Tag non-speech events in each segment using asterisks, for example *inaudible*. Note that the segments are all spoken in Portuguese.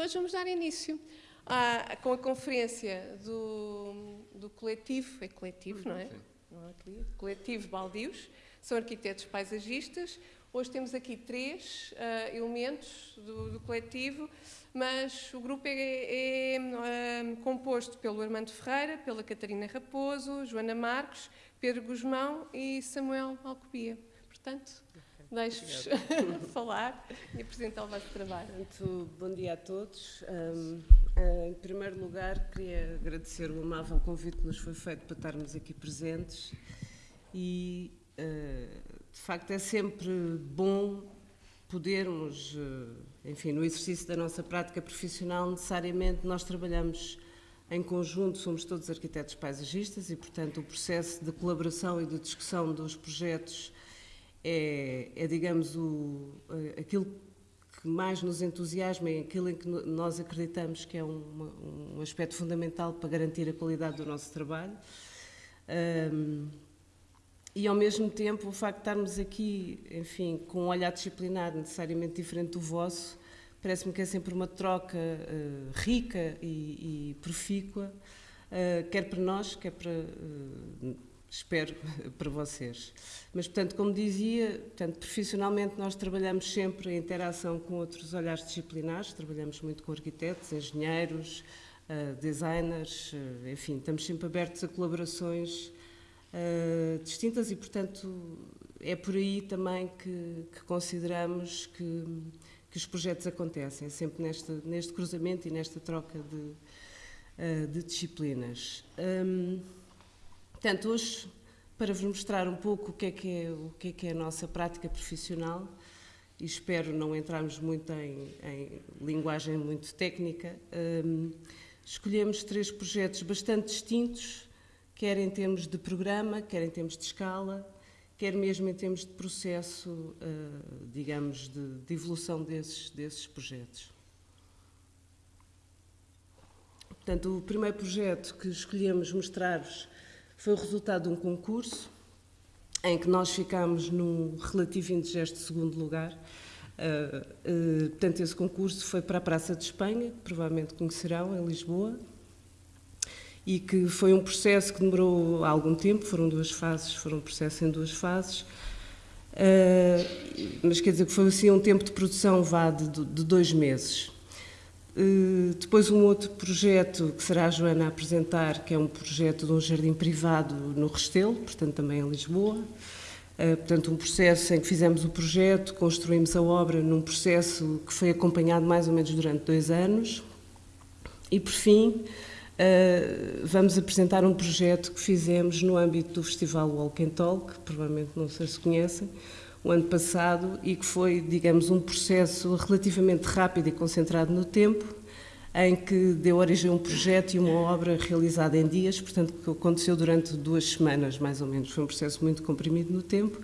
hoje vamos dar início à, com a conferência do, do coletivo, é coletivo, não é? Não é coletivo Baldios, são arquitetos paisagistas. Hoje temos aqui três uh, elementos do, do, coletivo, mas o grupo é, é, é composto pelo Armando Ferreira, pela Catarina Raposo, Joana Marcos, Pedro Guzmão e Samuel Alcobia. Portanto, deixo-vos *laughs* falar e apresentar o vosso trabalho. Muito bom dia a todos. Um, em primeiro lugar, queria agradecer o amável convite que nos foi feito para estarmos aqui presentes e, uh, de facto, é sempre bom podermos, uh, enfim, no exercício da nossa prática profissional, necessariamente nós trabalhamos em conjunto, somos todos arquitetos paisagistas e, portanto, o processo de colaboração e de discussão dos projetos é, é digamos, o, aquilo que mais nos entusiasma, é aquilo em que nós acreditamos que é um, um aspecto fundamental para garantir a qualidade do nosso trabalho. Um, e, ao mesmo tempo, o facto de estarmos aqui, enfim, com um olhar disciplinar necessariamente diferente do vosso, parece-me que é sempre uma troca uh, rica e, e profícua, uh, quer para nós, quer para uh, espero *laughs* para vocês. Mas, portanto, como dizia, portanto, profissionalmente nós trabalhamos sempre em interação com outros olhares disciplinares, trabalhamos muito com arquitetos, engenheiros, uh, designers, uh, enfim, estamos sempre abertos a colaborações uh, distintas e, portanto, é por aí também que, que consideramos que, que, os projetos acontecem, sempre neste, neste cruzamento e nesta troca de, de disciplinas. Um, Portanto, hoje, para vos mostrar um pouco o que é que é, o que é, que é a nossa prática profissional, e espero não entrarmos muito em, em linguagem muito técnica, um, escolhemos três projetos bastante distintos, quer em termos de programa, quer em termos de escala, quer mesmo em termos de processo, uh, digamos, de, de evolução desses, desses projetos. Portanto, o primeiro projeto que escolhemos mostrar-vos foi o resultado de um concurso em que nós ficámos num relativo indigesto segundo lugar. Uh, uh, portanto, esse concurso foi para a Praça de Espanha, que provavelmente conhecerão, em Lisboa, e que foi um processo que demorou algum tempo, foram duas fases, foram um processo em duas fases, uh, mas quer dizer que foi assim um tempo de produção vá de, de dois meses. Eh, depois um outro projeto que será a Joana a apresentar, que é um projeto de um jardim privado no Restelo, portanto também em Lisboa. Eh, portanto, um processo em que fizemos o projeto, construímos a obra num processo que foi acompanhado mais ou menos durante dois anos. E, por fim, eh, vamos apresentar um projeto que fizemos no âmbito do Festival Walk and Talk, que provavelmente não sei se conhecem, o ano passado e que foi, digamos, um processo relativamente rápido e concentrado no tempo, em que deu origem a um projeto e uma obra realizada em dias, portanto, que aconteceu durante duas semanas, mais ou menos. Foi um processo muito comprimido no tempo.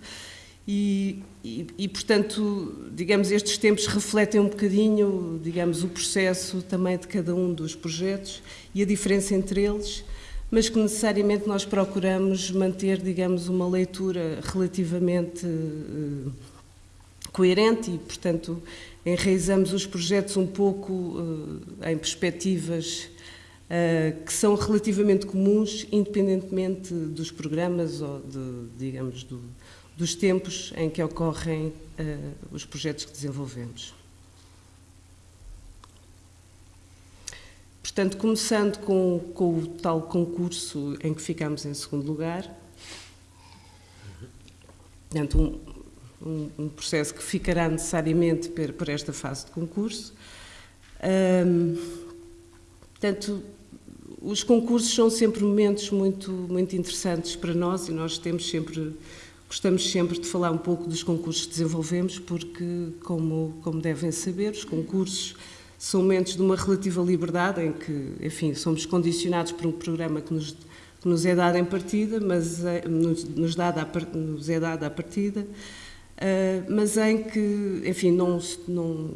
E, e, e, portanto, digamos, estes tempos refletem um bocadinho, digamos, o processo também de cada um dos projetos e a diferença entre eles, mas que necessariamente nós procuramos manter, digamos, uma leitura relativamente uh, coerente e, portanto, enraizamos os projetos um pouco uh, em perspectivas uh, que são relativamente comuns, independentemente dos programas ou, de, digamos, do, dos tempos em que ocorrem os projetos que desenvolvemos. Portanto, começando com, com, o tal concurso em que ficámos em segundo lugar, portanto, um, um, um processo que ficará necessariamente por, por esta fase de concurso. Um, portanto, os concursos são sempre momentos muito, muito interessantes para nós e nós temos sempre, gostamos sempre de falar um pouco dos concursos que desenvolvemos, porque, como, como devem saber, os concursos são momentos de uma relativa liberdade em que, enfim, somos condicionados por um programa que nos, que nos é dado em partida, mas é, nos, nos, dado a, nos é dado à partida, uh, mas em que, enfim, não, não,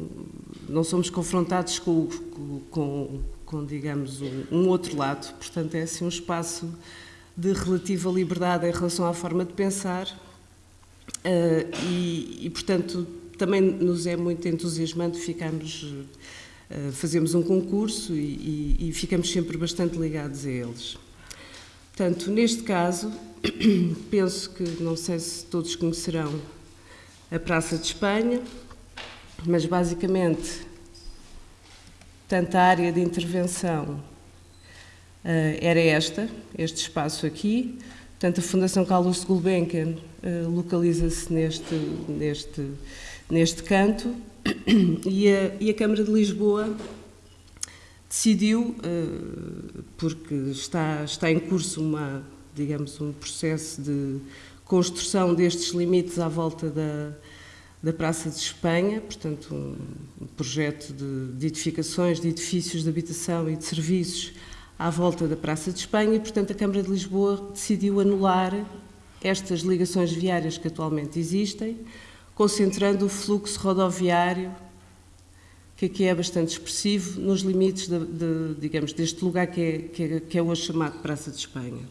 não somos confrontados com, com, com digamos, um, um, outro lado. Portanto, é assim um espaço de relativa liberdade em relação à forma de pensar uh, e, e, portanto, também nos é muito entusiasmante ficarmos fazemos um concurso e, e, e ficamos sempre bastante ligados a eles. Portanto, neste caso, *clears throat* penso que, não sei se todos conhecerão a Praça de Espanha, mas basicamente, tanto a área de intervenção uh, era esta, este espaço aqui, portanto a Fundação Carlos Gulbenkian uh, localiza-se neste, neste, neste canto e a, e a Câmara de Lisboa decidiu, uh, porque está, está em curso uma, digamos, um processo de construção destes limites à volta da, da Praça de Espanha, portanto, um, projeto de, de, edificações, de edifícios de habitação e de serviços à volta da Praça de Espanha, e, portanto, a Câmara de Lisboa decidiu anular estas ligações viárias que atualmente existem, concentrando o fluxo rodoviário, que aqui é bastante expressivo, nos limites, de, de, digamos, deste lugar que é, que, é, que é hoje chamado Praça de Espanha.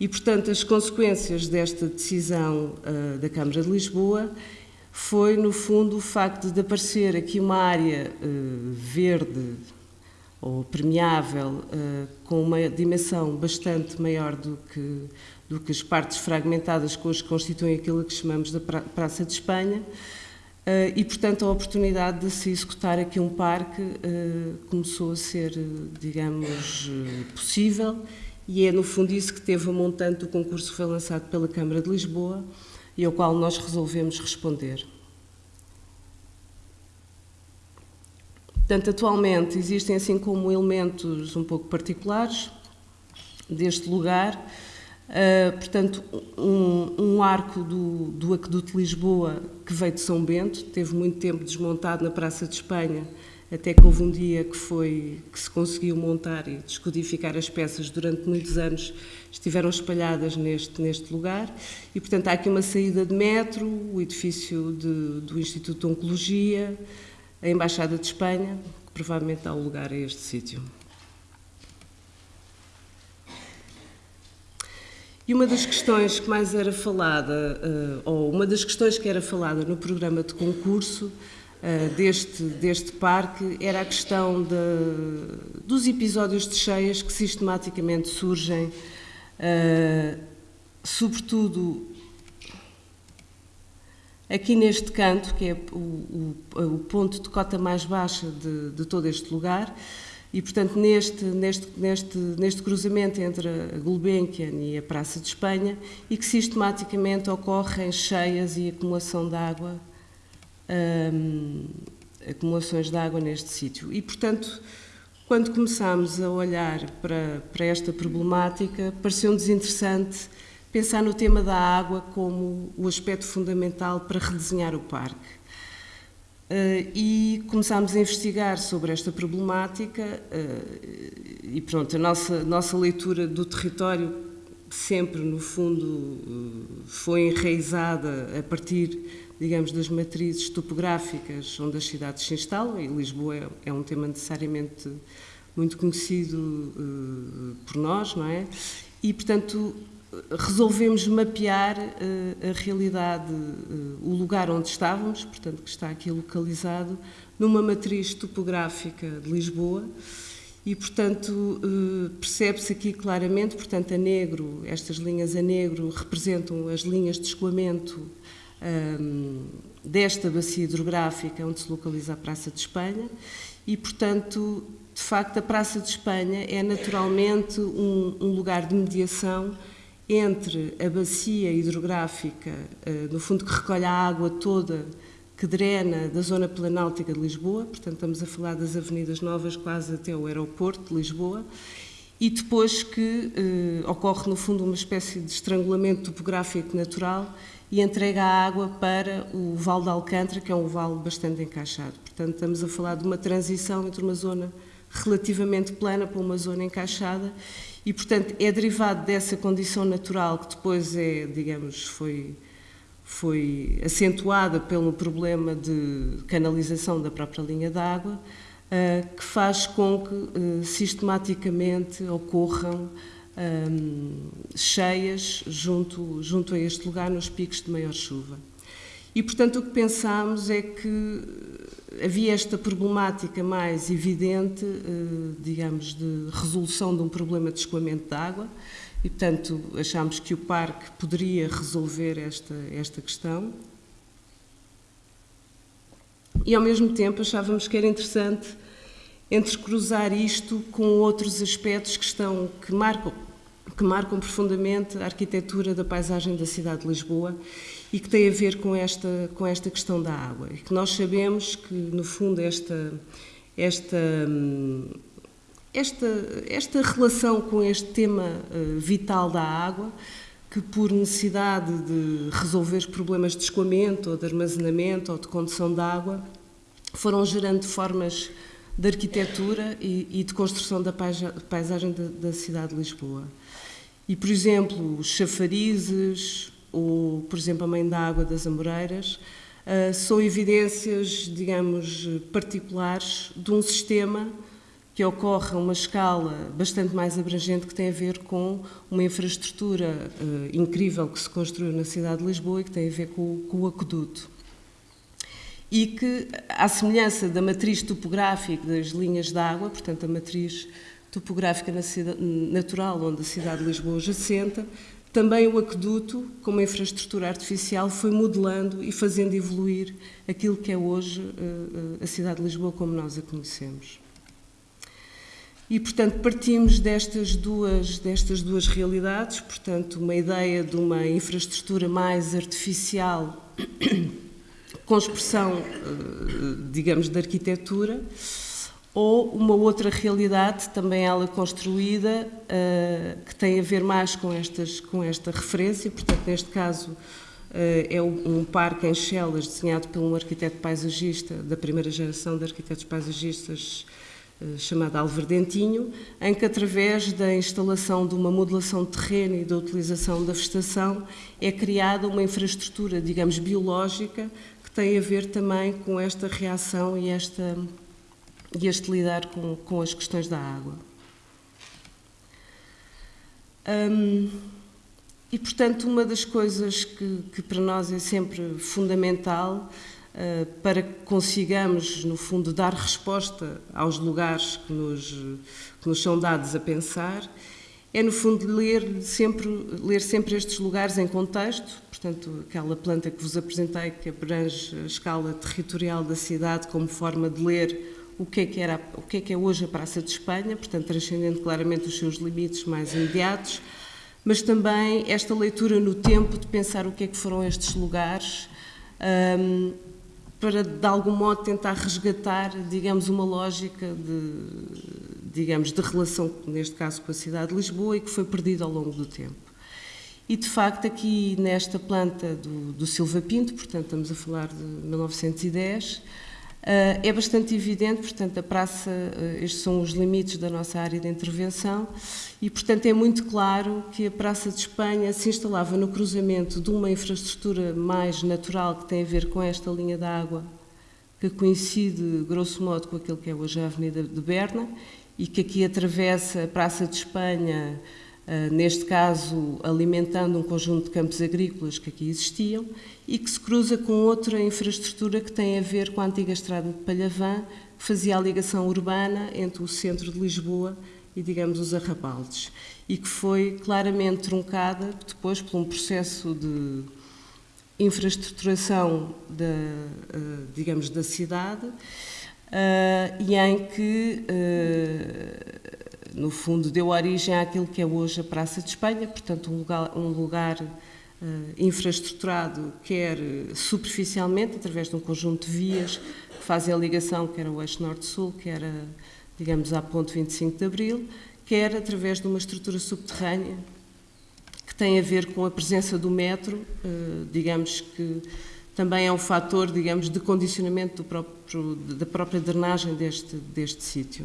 E, portanto, as consequências desta decisão uh, da Câmara de Lisboa foi, no fundo, o facto de aparecer aqui uma área uh, verde ou permeável uh, com uma dimensão bastante maior do que, do que as partes fragmentadas que hoje constituem aquilo que chamamos da pra Praça de Espanha. Uh, e, portanto, a oportunidade de se executar aqui um parque começou a ser, digamos, possível e é, no fundo, isso que teve a montante do concurso que foi lançado pela Câmara de Lisboa, e ao qual nós resolvemos responder. Portanto, atualmente existem assim como elementos um pouco particulares deste lugar, uh, portanto, um, um arco do, do Aqueduto Lisboa que veio de São Bento, teve muito tempo desmontado na Praça de Espanha, até que houve um dia que, foi, que se conseguiu montar e descodificar as peças durante muitos anos estiveram espalhadas neste, neste lugar e, portanto, há aqui uma saída de metro, o edifício de, do Instituto de Oncologia, a Embaixada de Espanha, que provavelmente dá o lugar a este sítio. E uma das questões que mais era falada, eh, ou uma das questões que era falada no programa de concurso eh, deste, deste parque, era a questão de, dos episódios de cheias que sistematicamente surgem Uh, sobretudo aqui neste canto, que é o, o, o ponto de cota mais baixa de, de, todo este lugar, e portanto neste, neste, neste, neste cruzamento entre a Gulbenkian e a Praça de Espanha, e que sistematicamente ocorrem cheias e acumulação de água, um, acumulações de água neste sítio. E portanto quando começámos a olhar para, para esta problemática, pareceu-nos interessante pensar no tema da água como o aspecto fundamental para redesenhar o parque. Uh, e começámos a investigar sobre esta problemática uh, e pronto, a nossa, nossa leitura do território sempre, no fundo, uh, foi enraizada a partir, digamos, das matrizes topográficas onde as cidades se instalam, e Lisboa é, é um tema necessariamente muito conhecido por nós, não é? E, portanto, resolvemos mapear uh, a realidade, uh, o lugar onde estávamos, portanto, que está aqui localizado, numa matriz topográfica de Lisboa, e, portanto, percebe-se aqui claramente, portanto, a negro, estas linhas a negro representam as linhas de escoamento um, desta bacia hidrográfica onde se localiza a Praça de Espanha, e, portanto, de facto, a Praça de Espanha é naturalmente um, um lugar de mediação entre a bacia hidrográfica, uh, no fundo que recolhe a água toda que drena da zona planáltica de Lisboa, portanto estamos a falar das avenidas novas quase até o aeroporto de Lisboa, e depois que uh, ocorre no fundo uma espécie de estrangulamento topográfico natural e entrega a água para o Vale de Alcântara, que é um vale bastante encaixado. Portanto, estamos a falar de uma transição entre uma zona relativamente plana para uma zona encaixada e, portanto, é derivado dessa condição natural que depois é, digamos, foi, foi acentuada pelo problema de canalização da própria linha d'água, uh, que faz com que uh, sistematicamente ocorram um, cheias junto, junto a este lugar nos picos de maior chuva. E, portanto, o que pensámos é que havia esta problemática mais evidente, digamos, de resolução de um problema de escoamento de água, e, portanto, achámos que o parque poderia resolver esta, esta questão. E, ao mesmo tempo, achávamos que era interessante entrecruzar isto com outros aspectos que, estão, que, marcam, que marcam profundamente a arquitetura da paisagem da cidade de Lisboa e que tem a ver com esta, com esta questão da água. E que nós sabemos que, no fundo, esta, esta, esta, esta relação com este tema uh, vital da água, que por necessidade de resolver problemas de escoamento, ou de armazenamento, ou de condução de água, foram gerando formas de arquitetura e, e de construção da paisagem da, da, cidade de Lisboa. E, por exemplo, os chafarizes, ou, por exemplo, a Mãe da Água das Amoreiras, uh, são evidências, digamos, particulares de um sistema que ocorre a uma escala bastante mais abrangente que tem a ver com uma infraestrutura uh, incrível que se construiu na cidade de Lisboa e que tem a ver com, com o aqueduto. E que, à semelhança da matriz topográfica das linhas de água, portanto, a matriz topográfica natural onde a cidade de Lisboa já assenta, também o aqueduto, como infraestrutura artificial, foi modelando e fazendo evoluir aquilo que é hoje uh, a cidade de Lisboa como nós a conhecemos. E, portanto, partimos destas duas, destas duas realidades, portanto, uma ideia de uma infraestrutura mais artificial *coughs* com expressão, eh, digamos, de arquitetura, ou uma outra realidade, também ela construída, eh, que tem a ver mais com, estas, com esta referência, portanto, neste caso, eh, é um parque em Chelas desenhado por um arquiteto paisagista da primeira geração de arquitetos paisagistas chamado Alverdentinho, em que através da instalação de uma modelação de terreno e da utilização da vegetação é criada uma infraestrutura, digamos, biológica tem a ver também com esta reação e, esta, e este lidar com, com as questões da água. Um, e, portanto, uma das coisas que, que para nós é sempre fundamental uh, para que consigamos, no fundo, dar resposta aos lugares que nos, que nos são dados a pensar, é, no fundo, ler sempre, ler sempre estes lugares em contexto, portanto, aquela planta que vos apresentei, que abrange a escala territorial da cidade como forma de ler o que é que, era, o que, é, que é hoje a Praça de Espanha, portanto, transcendendo claramente os seus limites mais imediatos, mas também esta leitura no tempo de pensar o que é que foram estes lugares, um, para, de algum modo, tentar resgatar, digamos, uma lógica de, digamos, de relação, neste caso, com a cidade de Lisboa e que foi perdida ao longo do tempo. E, de facto, aqui nesta planta do, do Silva Pinto, portanto, estamos a falar de 1910, Uh, é bastante evidente, portanto, a praça, uh, estes são os limites da nossa área de intervenção, e, portanto, é muito claro que a Praça de Espanha se instalava no cruzamento de uma infraestrutura mais natural que tem a ver com esta linha de água, que coincide, grosso modo, com aquilo que é hoje a Avenida de Berna, e que aqui atravessa a Praça de Espanha neste caso alimentando um conjunto de campos agrícolas que aqui existiam, e que se cruza com outra infraestrutura que tem a ver com a antiga estrada de Palhavã, que fazia a ligação urbana entre o centro de Lisboa e, digamos, os arrabaldes, e que foi claramente truncada depois por um processo de infraestruturação da, ah, digamos, da cidade, ah, e em que no fundo, deu origem àquilo que é hoje a Praça de Espanha, portanto, um lugar, um lugar uh, infraestruturado, quer superficialmente, através de um conjunto de vias que fazem a ligação, quer o eixo norte-sul, quer, a, digamos, à ponte 25 de Abril, quer através de uma estrutura subterrânea que tem a ver com a presença do metro, uh, digamos que também é um fator, digamos, de condicionamento próprio, da própria drenagem deste, deste sítio.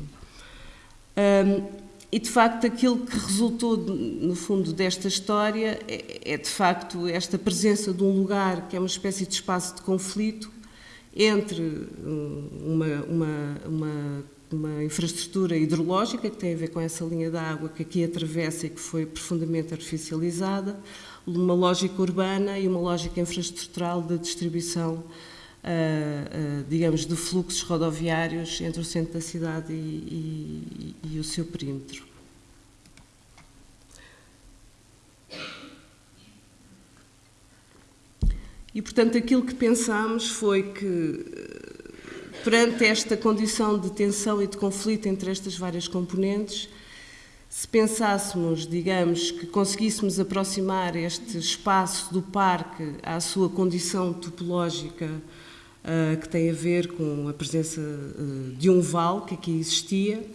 Um, e de facto aquilo que resultou no fundo desta história é, é, de facto esta presença de um lugar que é uma espécie de espaço de conflito entre hum, uma, uma, uma, uma infraestrutura hidrológica que tem a ver com essa linha de água que aqui atravessa e que foi profundamente artificializada, uma lógica urbana e uma lógica infraestrutural de distribuição digamos, de fluxos rodoviários entre o centro da cidade e, e, e o seu perímetro. E, portanto, aquilo que pensámos foi que, perante esta condição de tensão e de conflito entre estas várias componentes, se pensássemos, digamos, que conseguíssemos aproximar este espaço do parque à sua condição topológica, uh, que tem a ver com a presença uh, de um vale que aqui existia,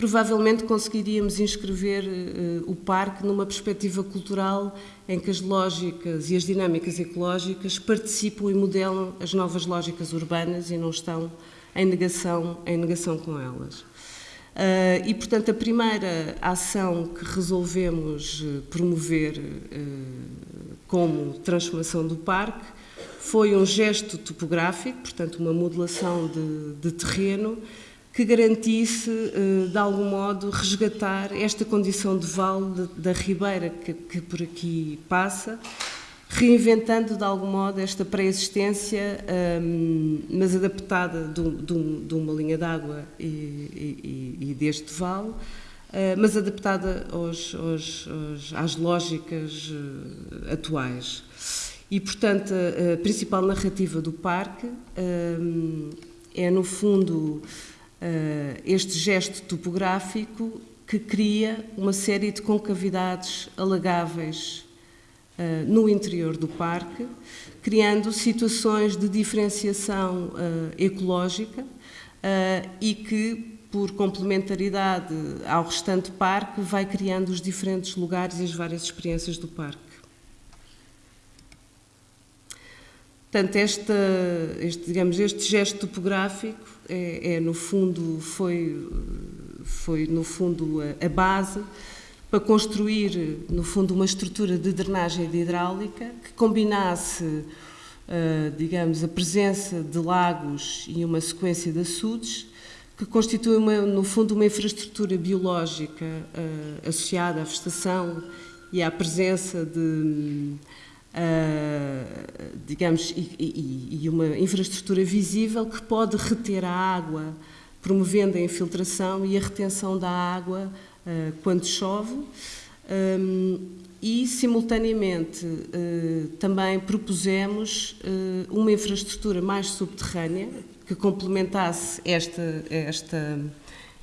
provavelmente conseguiríamos inscrever uh, o parque numa perspectiva cultural em que as lógicas e as dinâmicas ecológicas participam e modelam as novas lógicas urbanas e não estão em negação, em negação com elas. Uh, e, portanto, a primeira ação que resolvemos eh, promover uh, como transformação do parque foi um gesto topográfico, portanto, uma modelação de, de terreno que garantisse, uh, de algum modo, resgatar esta condição de vale da ribeira que, que por aqui passa reinventando de algum modo esta pré-existência, um, mas adaptada de, uma linha d'água e, deste vale, uh, mas adaptada aos, aos, às lógicas uh, atuais. E, portanto, a, principal narrativa do parque um, é, no fundo, este gesto topográfico que cria uma série de concavidades alagáveis eh, no interior do parque, criando situações de diferenciação uh, ecológica e que, por complementaridade ao restante parque, vai criando os diferentes lugares e as várias experiências do parque. Portanto, esta, este, digamos, este gesto topográfico é, é, no fundo, foi, foi no fundo a, a base para construir, no fundo, uma estrutura de drenagem de hidráulica que combinasse, uh, digamos, a presença de lagos e uma sequência de açudes, que constitui, uma, no fundo, uma infraestrutura biológica uh, associada à vegetação e à presença de, uh, digamos, e, e, e uma infraestrutura visível que pode reter a água, promovendo a infiltração e a retenção da água eh, quando chove. Um, e, simultaneamente, uh, também propusemos uh, uma infraestrutura mais subterrânea que complementasse esta, esta,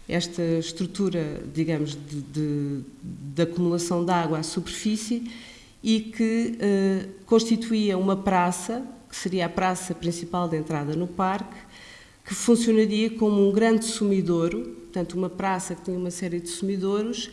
esta estrutura, digamos, de, de, de acumulação de água à superfície e que uh, constituía uma praça, que seria a praça principal de entrada no parque, que funcionaria como um grande sumidouro, portanto, uma praça que tinha uma série de sumidouros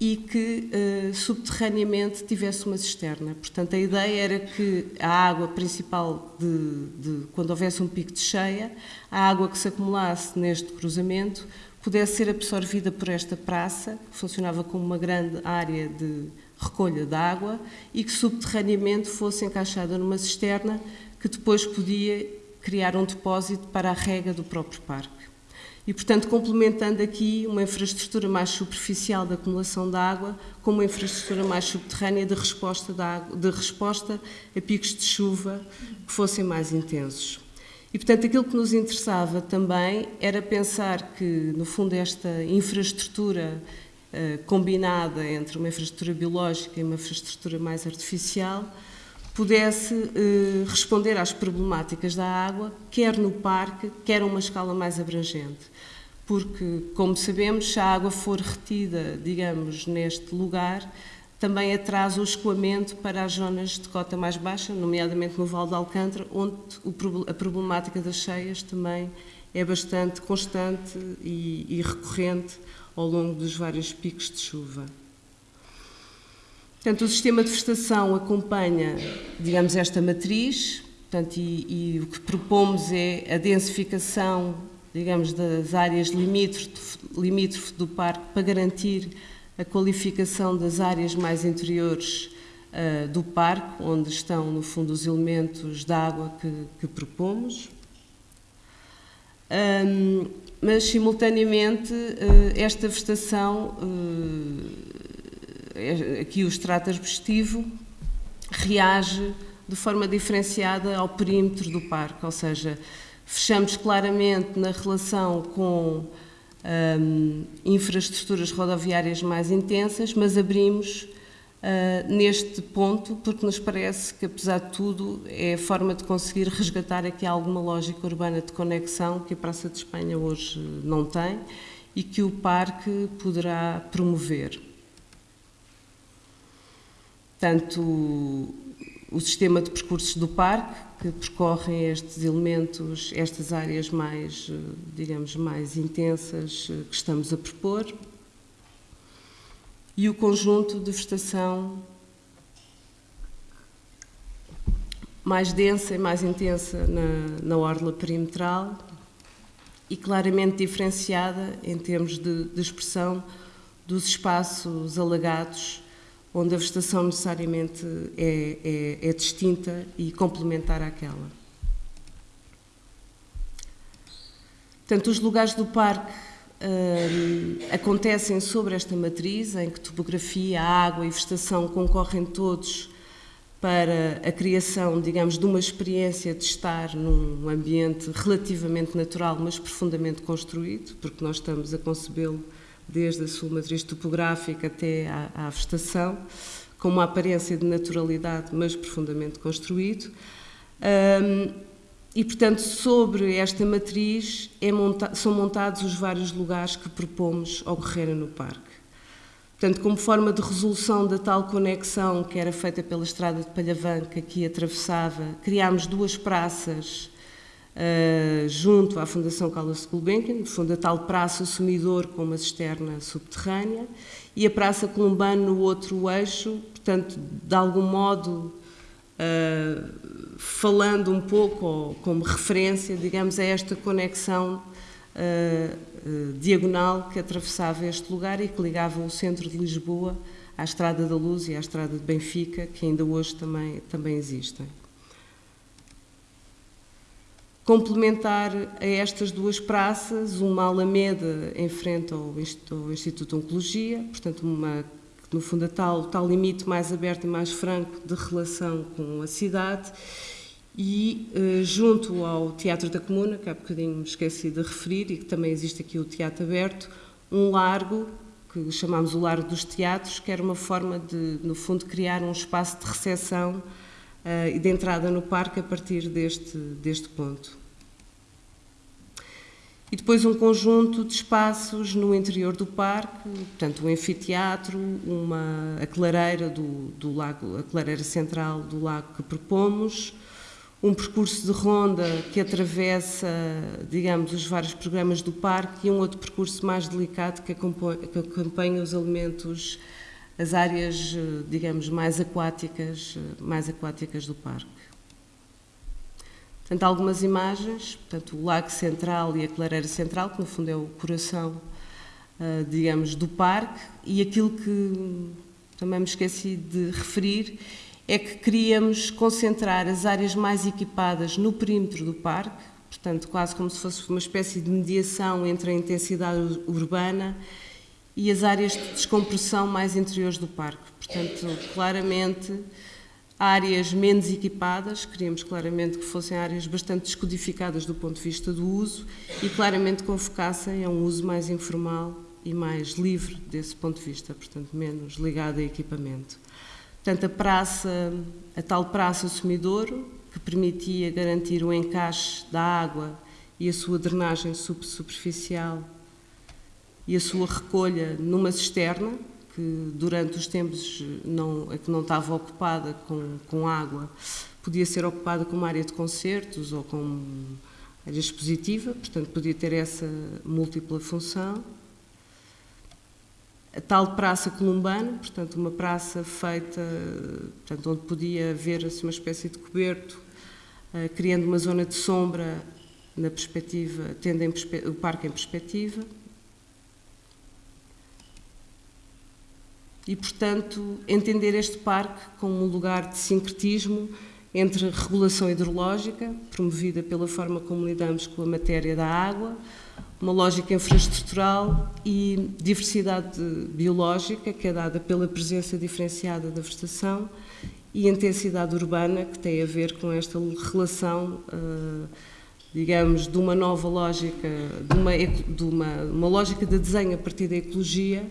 e que uh, subterraneamente tivesse uma cisterna. Portanto, a ideia era que a água principal, de, de, quando houvesse um pico de cheia, a água que se acumulasse neste cruzamento pudesse ser absorvida por esta praça, que funcionava como uma grande área de recolha de água, e que subterraneamente fosse encaixada numa cisterna que depois podia criar um depósito para a rega do próprio parque. E, portanto, complementando aqui uma infraestrutura mais superficial de acumulação de água com uma infraestrutura mais subterrânea de resposta, de, água, de resposta a picos de chuva que fossem mais intensos. E, portanto, aquilo que nos interessava também era pensar que, no fundo, esta infraestrutura combinada entre uma infraestrutura biológica e uma infraestrutura mais artificial pudesse eh, responder às problemáticas da água, quer no parque, quer a uma escala mais abrangente. Porque, como sabemos, se a água for retida, digamos, neste lugar, também atrasa o escoamento para as zonas de cota mais baixa, nomeadamente no Val de Alcântara, onde a problemática das cheias também é bastante constante e recorrente ao longo dos vários picos de chuva. Portanto, o sistema de vegetação acompanha, digamos, esta matriz, portanto, e, e o que propomos é a densificação digamos, das áreas limítrofes do parque para garantir a qualificação das áreas mais interiores uh, do parque, onde estão, no fundo, os elementos de água que, que propomos. Um, mas, simultaneamente, uh, esta vegetação, uh, aqui o extrato arbustivo, reage de forma diferenciada ao perímetro do parque, ou seja, fechamos claramente na relação com um, infraestruturas rodoviárias mais intensas, mas abrimos uh, neste ponto porque nos parece que, apesar de tudo, é a forma de conseguir resgatar aqui alguma lógica urbana de conexão que a Praça de Espanha hoje não tem e que o parque poderá promover. Tanto o sistema de percursos do parque, que percorrem estes elementos, estas áreas mais, digamos, mais intensas que estamos a propor, e o conjunto de vegetação mais densa e mais intensa na, na orla perimetral e claramente diferenciada em termos de, de expressão dos espaços alagados, onde a vegetação necessariamente é, é, é distinta e complementar àquela. Portanto, os lugares do parque acontecem sobre esta matriz, em que topografia, água e vegetação concorrem todos para a criação, digamos, de uma experiência de estar num ambiente relativamente natural, mas profundamente construído, porque nós estamos a concebê-lo desde a sua matriz topográfica até à, à vegetação, com uma aparência de naturalidade, mas profundamente construído. Um, e, portanto, sobre esta matriz é monta são montados os vários lugares que propomos ocorrerem no parque. Portanto, como forma de resolução da tal conexão que era feita pela estrada de Palhavã, que atravessava, criámos duas praças uh, junto à Fundação Carlos Gulbenkian, no fundo a tal praça sumidor com uma cisterna subterrânea, e a Praça Columbano no outro eixo, portanto, de algum modo, uh, falando um pouco, ou como referência, digamos, a esta conexão uh, diagonal que atravessava este lugar e que ligava o centro de Lisboa à Estrada da Luz e à Estrada de Benfica, que ainda hoje também, também existem. Complementar a estas duas praças, uma alameda em frente ao Instituto de Oncologia, portanto, uma, no fundo, a tal, tal limite mais aberto e mais franco de relação com a cidade, e uh, junto ao Teatro da Comuna, que há bocadinho me esqueci de referir, e que também existe aqui o Teatro Aberto, um largo, que chamamos o Largo dos Teatros, que era uma forma de, no fundo, criar um espaço de recepção uh, e de entrada no parque a partir deste, deste ponto. E depois um conjunto de espaços no interior do parque, portanto, um anfiteatro, uma, a clareira do, do lago, a clareira central do lago que propomos, um percurso de ronda que atravessa, digamos, os vários programas do parque e um outro percurso mais delicado que acompanha, que acompanha os elementos, as áreas, digamos, mais aquáticas, mais aquáticas do parque. Portanto, algumas imagens, portanto, o lago central e a clareira central, que no fundo é o coração, digamos, do parque, e aquilo que também me esqueci de referir é que queríamos concentrar as áreas mais equipadas no perímetro do parque, portanto, quase como se fosse uma espécie de mediação entre a intensidade urbana e as áreas de descompressão mais interiores do parque. Portanto, claramente, áreas menos equipadas, queríamos claramente que fossem áreas bastante descodificadas do ponto de vista do uso e claramente convocassem a um uso mais informal e mais livre desse ponto de vista, portanto, menos ligado a equipamento. Portanto, a praça, a tal praça Sumidouro, que permitia garantir o encaixe da água e a sua drenagem subsuperficial e a sua recolha numa cisterna, que durante os tempos não, que não estava ocupada com, com água, podia ser ocupada como área de concertos ou como área expositiva, portanto podia ter essa múltipla função a tal praça columbana, portanto uma praça feita, portanto, onde podia haver assim, uma espécie de coberto, uh, criando uma zona de sombra na perspectiva, tendo o parque em perspectiva. E, portanto, entender este parque como um lugar de sincretismo entre regulação hidrológica, promovida pela forma como lidamos com a matéria da água, uma lógica infraestrutural e diversidade biológica, que é dada pela presença diferenciada da vegetação, e intensidade urbana, que tem a ver com esta relação, digamos, de uma nova lógica, de uma, de uma, uma lógica de desenho a partir da ecologia,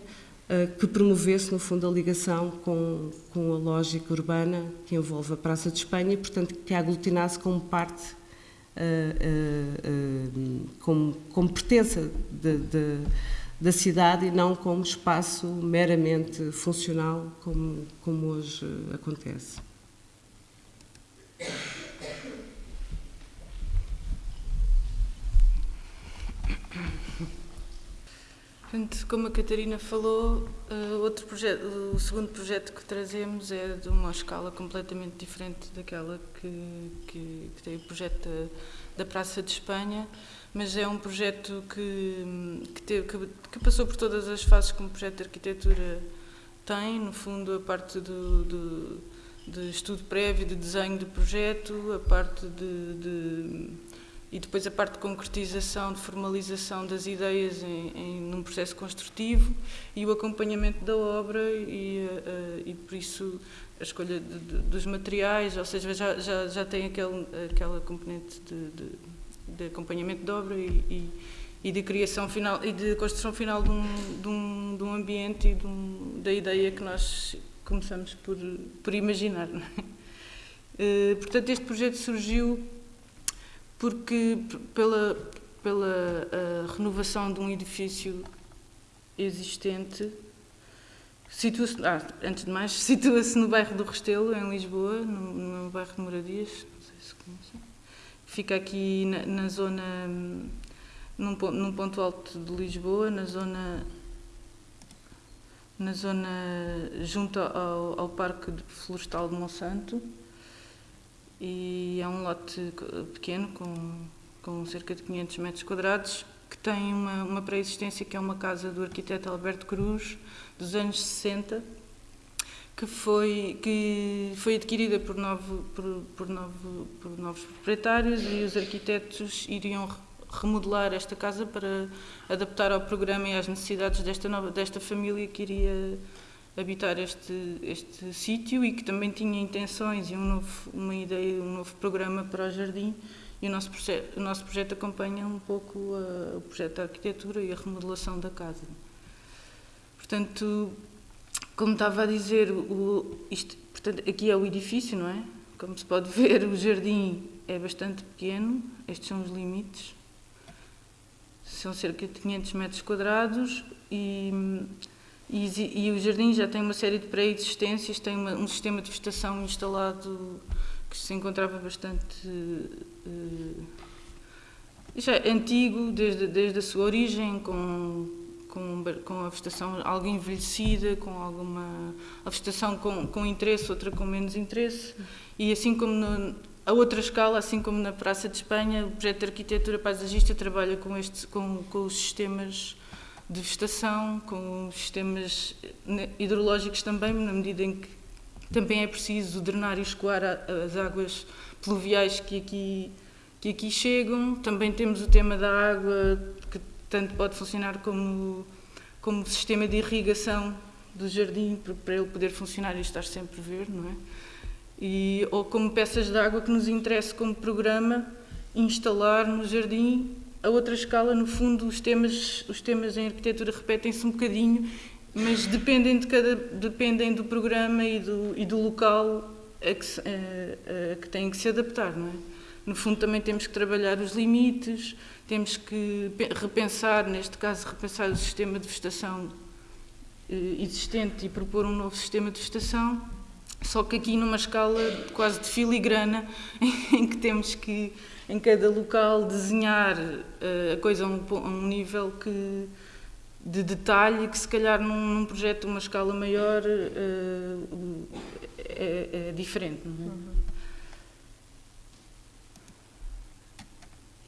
que promovesse, no fundo, a ligação com, com a lógica urbana que envolve a Praça de Espanha e, portanto, que a aglutinasse como parte, como, como pertença de, de da cidade e não como espaço meramente funcional, como, como hoje acontece. *coughs* como a Catarina falou, uh, outro projeto, o segundo projeto que trazemos é de uma escala completamente diferente daquela que, que, que tem o projeto da, da Praça de Espanha mas é um projeto que, que, teve, que, que, passou por todas as fases que um projeto de arquitetura tem, no fundo a parte do, do de estudo prévio, de desenho de projeto, a parte de, de, e depois a parte de concretização, de formalização das ideias em, em num processo construtivo e o acompanhamento da obra e, uh, e por isso a escolha de, dos materiais, ou seja, já, já, já tem aquele, aquela componente de, de acompanhamento de obra e, e, e, de criação final e de construção final de um, de um, de um ambiente e um, da ideia que nós começamos por, por imaginar. Uh, portanto, este projeto surgiu porque pela, pela renovação de um edifício existente situa-se, ah, antes de mais, *laughs* situa-se no bairro do Restelo, em Lisboa, no, no bairro de Moradias, não sei se conhecem fica aqui na, na zona, num, num, ponto alto de Lisboa, na zona, na zona junto ao, ao Parque Florestal de Monsanto. E é um lote pequeno, com, com cerca de 500 metros quadrados, que tem uma, uma pré-existência que é uma casa do arquiteto Alberto Cruz, dos anos 60, que foi, que foi adquirida por, novo, por, por, novo, por novos proprietários e os arquitetos iriam remodelar esta casa para adaptar ao programa e às necessidades desta, nova, desta família que iria habitar este, este sítio e que também tinha intenções e um novo, uma ideia, um novo programa para o jardim. E o nosso, o nosso projeto acompanha um pouco a, o projeto da arquitetura e a remodelação da casa. Portanto, como estava a dizer, o, isto, portanto, aqui é o edifício, não é? Como se pode *laughs* ver, o jardim é bastante pequeno, estes são os limites. São cerca de 500 metros quadrados e, e, e o jardim já tem uma série de pré-existências, tem uma, um sistema de vegetação instalado que se encontrava bastante uh, já antigo, desde, desde a sua origem, com com, com a vegetação algo envelhecida, com alguma a vegetação com, com interesse, outra com menos interesse, e assim como no, a outra escala, assim como na Praça de Espanha, o projeto de arquitetura paisagista trabalha com, este, com, com os sistemas de vegetação, com sistemas hidrológicos também, na medida em que também é preciso drenar e escoar as águas pluviais que aqui, que aqui chegam. Também temos o tema da água, que tanto pode funcionar como, como sistema de irrigação do jardim para ele poder funcionar e estar sempre verde, não é? E, ou como peças de água que nos interessa como programa instalar no jardim a outra escala, no fundo os temas, os temas em arquitetura repetem-se um bocadinho, mas dependem, de cada, dependem do programa e do, e do local a que, a, a que têm que se adaptar, não é? No fundo também temos que trabalhar os limites, temos que repensar, neste caso, repensar o sistema de vegetação eh, existente e propor um novo sistema de vegetação, só que aqui numa escala quase de filigrana, *laughs* em que temos que, em cada local, desenhar eh, a coisa a um, a um nível que, de detalhe que, se calhar, num, num projeto uma escala maior eh, é, é, diferente. Não é? Uhum.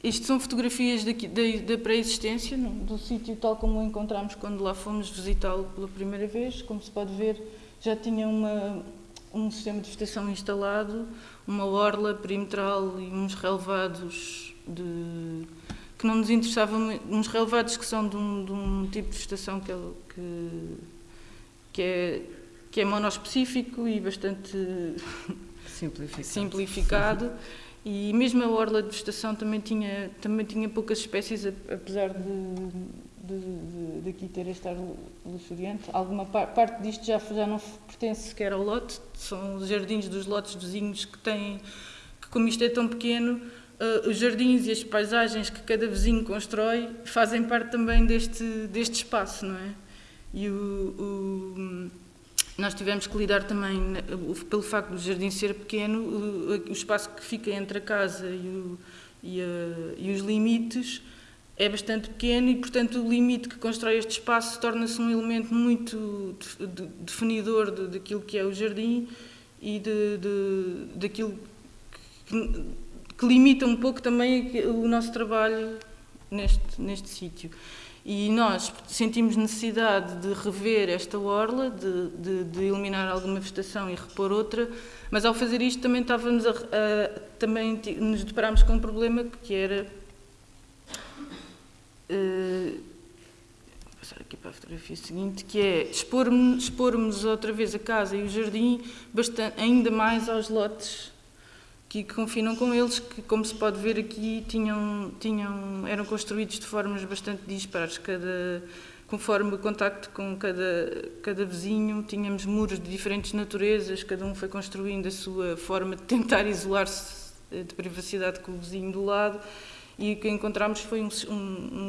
Isto são fotografias daqui, da, da pré-existência, do sítio tal como o encontramos quando lá fomos visitá-lo pela primeira vez. Como se pode ver, já tinha uma, um sistema de vegetação instalado, uma orla perimetral e uns relevados de, que não nos interessavam, uns relevados que são de um, de um tipo de vegetação que, que, que é que é monospecífico e bastante simplificado. simplificado. E mesmo a orla de vegetação também tinha, também tinha poucas espécies, apesar de, de, de, de aqui ter este ar luxuriante. Alguma par, parte disto já, já não pertence sequer ao lote, são os jardins dos lotes vizinhos que têm, que como isto é tão pequeno, uh, os jardins e as paisagens que cada vizinho constrói fazem parte também deste, deste espaço, não é? E o, o nós tivemos que lidar também, pelo facto do jardim ser pequeno, o, espaço que fica entre a casa e, o, e, a, e os limites é bastante pequeno e, portanto, o limite que constrói este espaço torna-se um elemento muito definidor de, daquilo que é o jardim e de, de, daquilo que, que limita um pouco também o nosso trabalho neste, neste sítio. E nós sentimos necessidade de rever esta orla, de, de, de, eliminar alguma vegetação e repor outra, mas ao fazer isto também estávamos a, a também nos deparámos com um problema que era uh, passar aqui para a fotografia seguinte, que é expormos, outra vez a casa e o jardim bastante, ainda mais aos lotes que confinam com eles, que como se pode ver aqui tinham, tinham, eram construídos de formas bastante dispares, cada, conforme o contacto com cada, cada vizinho, tínhamos muros de diferentes naturezas, cada um foi construindo a sua forma de tentar isolar-se de privacidade com o vizinho do lado, e o que encontramos foi um, um,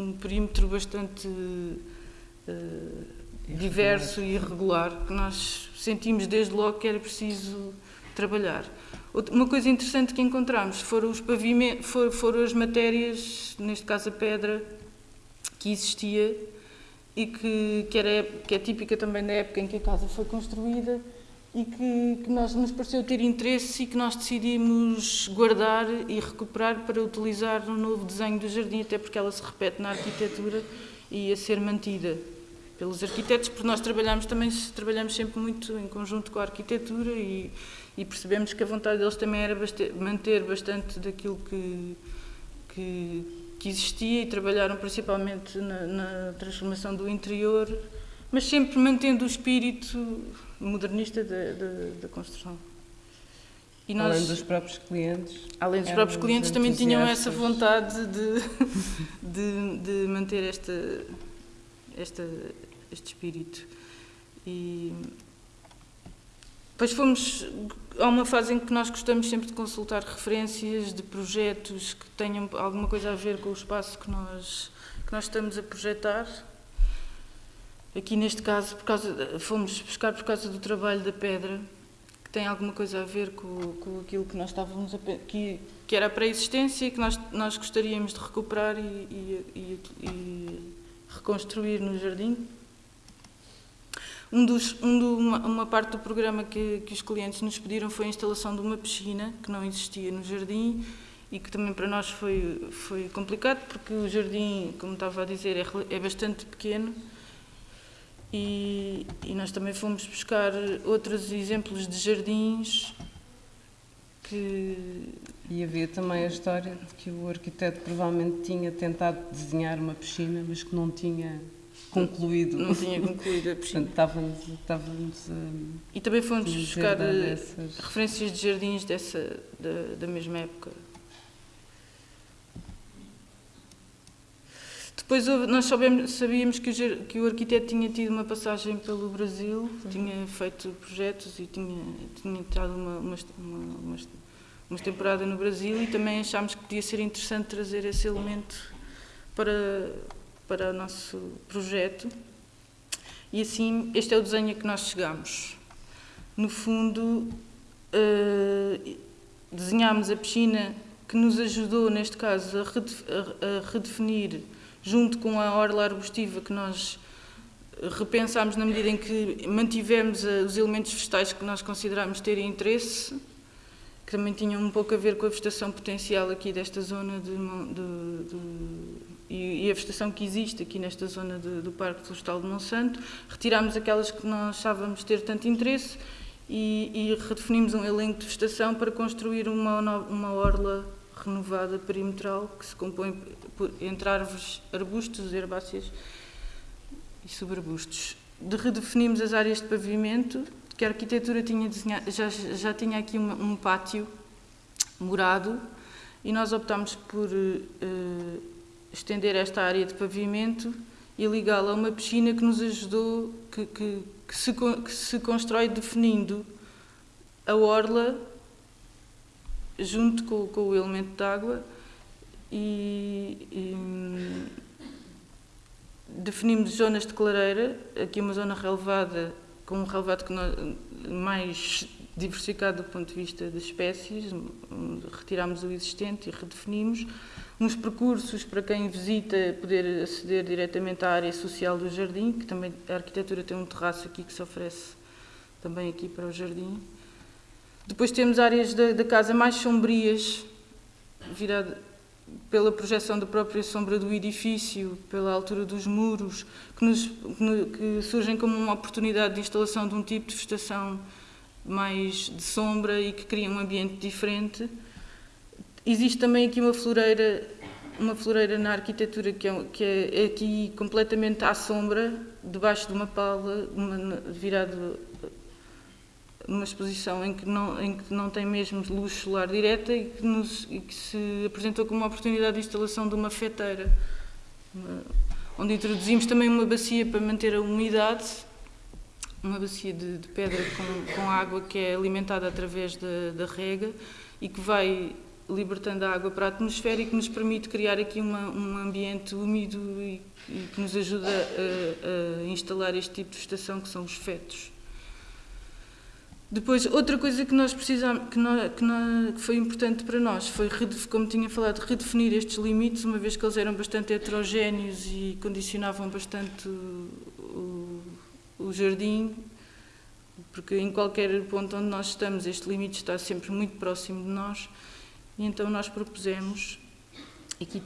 um perímetro bastante uh, diverso e irregular, que nós sentimos desde logo que era preciso trabalhar. Uma coisa interessante que encontramos foram, os pavimentos, foram, foram as matérias, neste caso a pedra, que existia e que, que, era, que é típica também da época em que a casa foi construída e que, que nós nos pareceu ter interesse e que nós decidimos guardar e recuperar para utilizar no novo desenho do jardim, até porque ela se repete na arquitetura e a ser mantida pelos arquitetos, porque nós trabalhamos também trabalhamos sempre muito em conjunto com a arquitetura e, e percebemos que a vontade deles também era bastante, manter bastante daquilo que, que, que, existia e trabalharam principalmente na, na, transformação do interior, mas sempre mantendo o espírito modernista da, construção. E nós, além dos próprios clientes. Além dos próprios clientes também tinham essa vontade de, *laughs* de, de manter esta, esta, este espírito. E depois fomos há uma fase em que nós gostamos sempre de consultar referências de projetos que tenham alguma coisa a ver com o espaço que nós, que nós estamos a projetar. Aqui neste caso, por causa, fomos buscar por causa do trabalho da pedra, que tem alguma coisa a ver com, com aquilo que nós estávamos a que, que era a pré-existência e que nós, nós gostaríamos de recuperar e, e, e, e reconstruir no jardim. Um dos, um do, uma, uma, parte do programa que, que os clientes nos pediram foi a instalação de uma piscina que não existia no jardim e que também para nós foi, foi complicado porque o jardim, como estava a dizer, é, é bastante pequeno e, e, nós também fomos buscar outros exemplos de jardins que... E havia também a história de que o arquiteto provavelmente tinha tentado desenhar uma piscina, mas que não tinha concluído. Não tinha concluído a *laughs* piscina. Portanto, estávamos, estávamos a, E também fomos buscar eh, referências de jardins dessa, da, da mesma época. Depois nós sabíamos que o, que o arquiteto tinha tido uma passagem pelo Brasil, Sim. tinha feito projetos e tinha, tinha estado uma, uma, uma, uma, temporada no Brasil e também achámos que podia ser interessante trazer esse elemento para, para o nosso projeto. E assim, este é o desenho a que nós chegamos. No fundo, uh, desenhámos a piscina que nos ajudou, neste caso, a, a, redefinir, junto com a orla arbustiva que nós repensámos na medida em que mantivemos eh, os elementos vegetais que nós considerámos terem interesse, que também tinham um pouco a ver com a vegetação potencial aqui desta zona de, de, de e, a vegetação que existe aqui nesta zona de, do Parque Florestal de Monsanto, retirámos aquelas que nós achávamos ter tanto interesse e, e redefinimos um elenco de vegetação para construir uma, uma orla renovada perimetral que se compõe por, entre árvores, arbustos, herbáceas e subarbustos. De redefinimos as áreas de pavimento porque a arquitetura tinha desenhado, já, já tinha aqui um, um pátio morado e nós optámos por uh, estender esta área de pavimento e ligá-la a uma piscina que nos ajudou, que, que, que, se, que se constrói definindo a orla junto com, com o elemento de água e, e, definimos zonas de clareira, aqui uma zona relevada com um relevado que nós, mais diversificado do ponto de vista das espécies, retirámos o existente e redefinimos uns percursos para quem visita poder aceder diretamente à área social do jardim, que também a arquitetura tem um terraço aqui que se oferece também aqui para o jardim. Depois temos áreas da, da casa mais sombrias, virada pela projeção da própria sombra do edifício, pela altura dos muros, que, nos, que surgem como uma oportunidade de instalação de um tipo de vegetação mais de sombra e que cria um ambiente diferente. Existe também aqui uma floreira, uma floreira na arquitetura que é, que é aqui completamente à sombra, debaixo de uma pala, virado numa exposição em que não, em que não tem mesmo luz solar direta e que, nos, e que se apresentou como uma oportunidade de instalação de uma feteira, onde introduzimos também uma bacia para manter a umidade, uma bacia de, de pedra com, com, água que é alimentada através da, da rega e que vai libertando a água para a atmosfera e que nos permite criar aqui uma, um ambiente úmido e, e que nos ajuda a, a instalar este tipo de estação que são os fetos. Depois, outra coisa que nós precisamos, que, nós, que, nós, que, foi importante para nós foi, como tinha falado, redefinir estes limites, uma vez que eles eram bastante heterogéneos e condicionavam bastante o, o, o jardim, porque em qualquer ponto onde nós estamos, este limite está sempre muito próximo de nós, e então nós propusemos, aqui,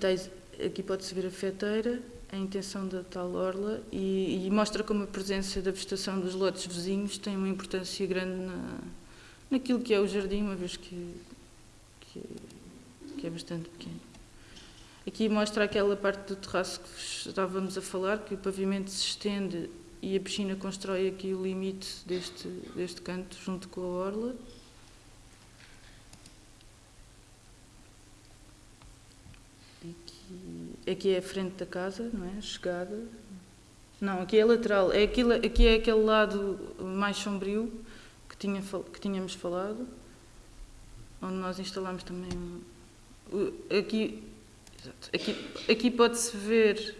aqui pode-se ver a feteira, a intenção da tal orla e, e, mostra como a presença da vegetação dos lotes vizinhos tem uma importância grande na, naquilo que é o jardim, uma vez que, que, que é bastante pequeno. Aqui mostra aquela parte do terraço que estávamos a falar, que o pavimento se estende e a piscina constrói aqui o limite deste, deste canto junto com a orla. aqui é a frente da casa, não é? Chegada. Não, aqui é lateral. É aquilo, aqui é aquele lado mais sombrio que, tinha, que tínhamos falado, onde nós instalamos também. Aqui, aqui, aqui pode-se ver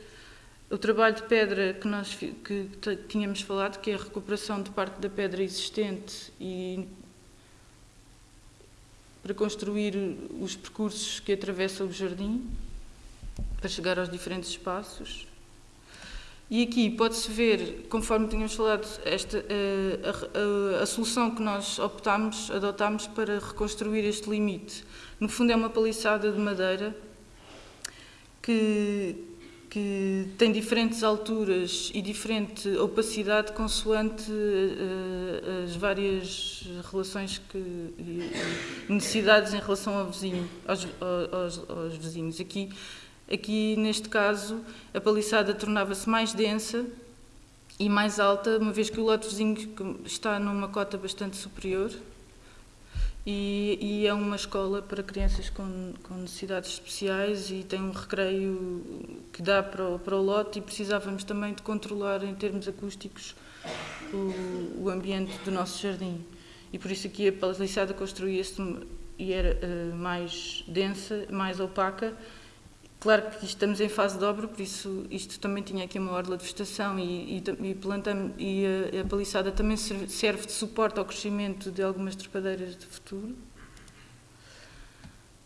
o trabalho de pedra que nós que tínhamos falado, que é a recuperação de parte da pedra existente e para construir os percursos que atravessam o jardim para chegar aos diferentes espaços. E aqui pode-se ver, conforme tínhamos falado, esta, eh, a, a, a, solução que nós optámos, adotámos para reconstruir este limite. No fundo é uma paliçada de madeira que, que tem diferentes alturas e diferente opacidade consoante uh, as várias relações que, necessidades em relação ao vizinho, aos, aos, aos vizinhos. Aqui Aqui, neste caso, a paliçada tornava-se mais densa e mais alta, uma vez que o lote vizinho está numa cota bastante superior e, e é uma escola para crianças com, com, necessidades especiais e tem um recreio que dá para o, para o lote e precisávamos também de controlar em termos acústicos o, o ambiente do nosso jardim. E por isso aqui a paliçada construía-se e era uh, mais densa, mais opaca, Claro que estamos em fase de obra, por isso isto também tinha aqui uma orla de vegetação e, e, e, e a, a, paliçada também serve de suporte ao crescimento de algumas trepadeiras de futuro.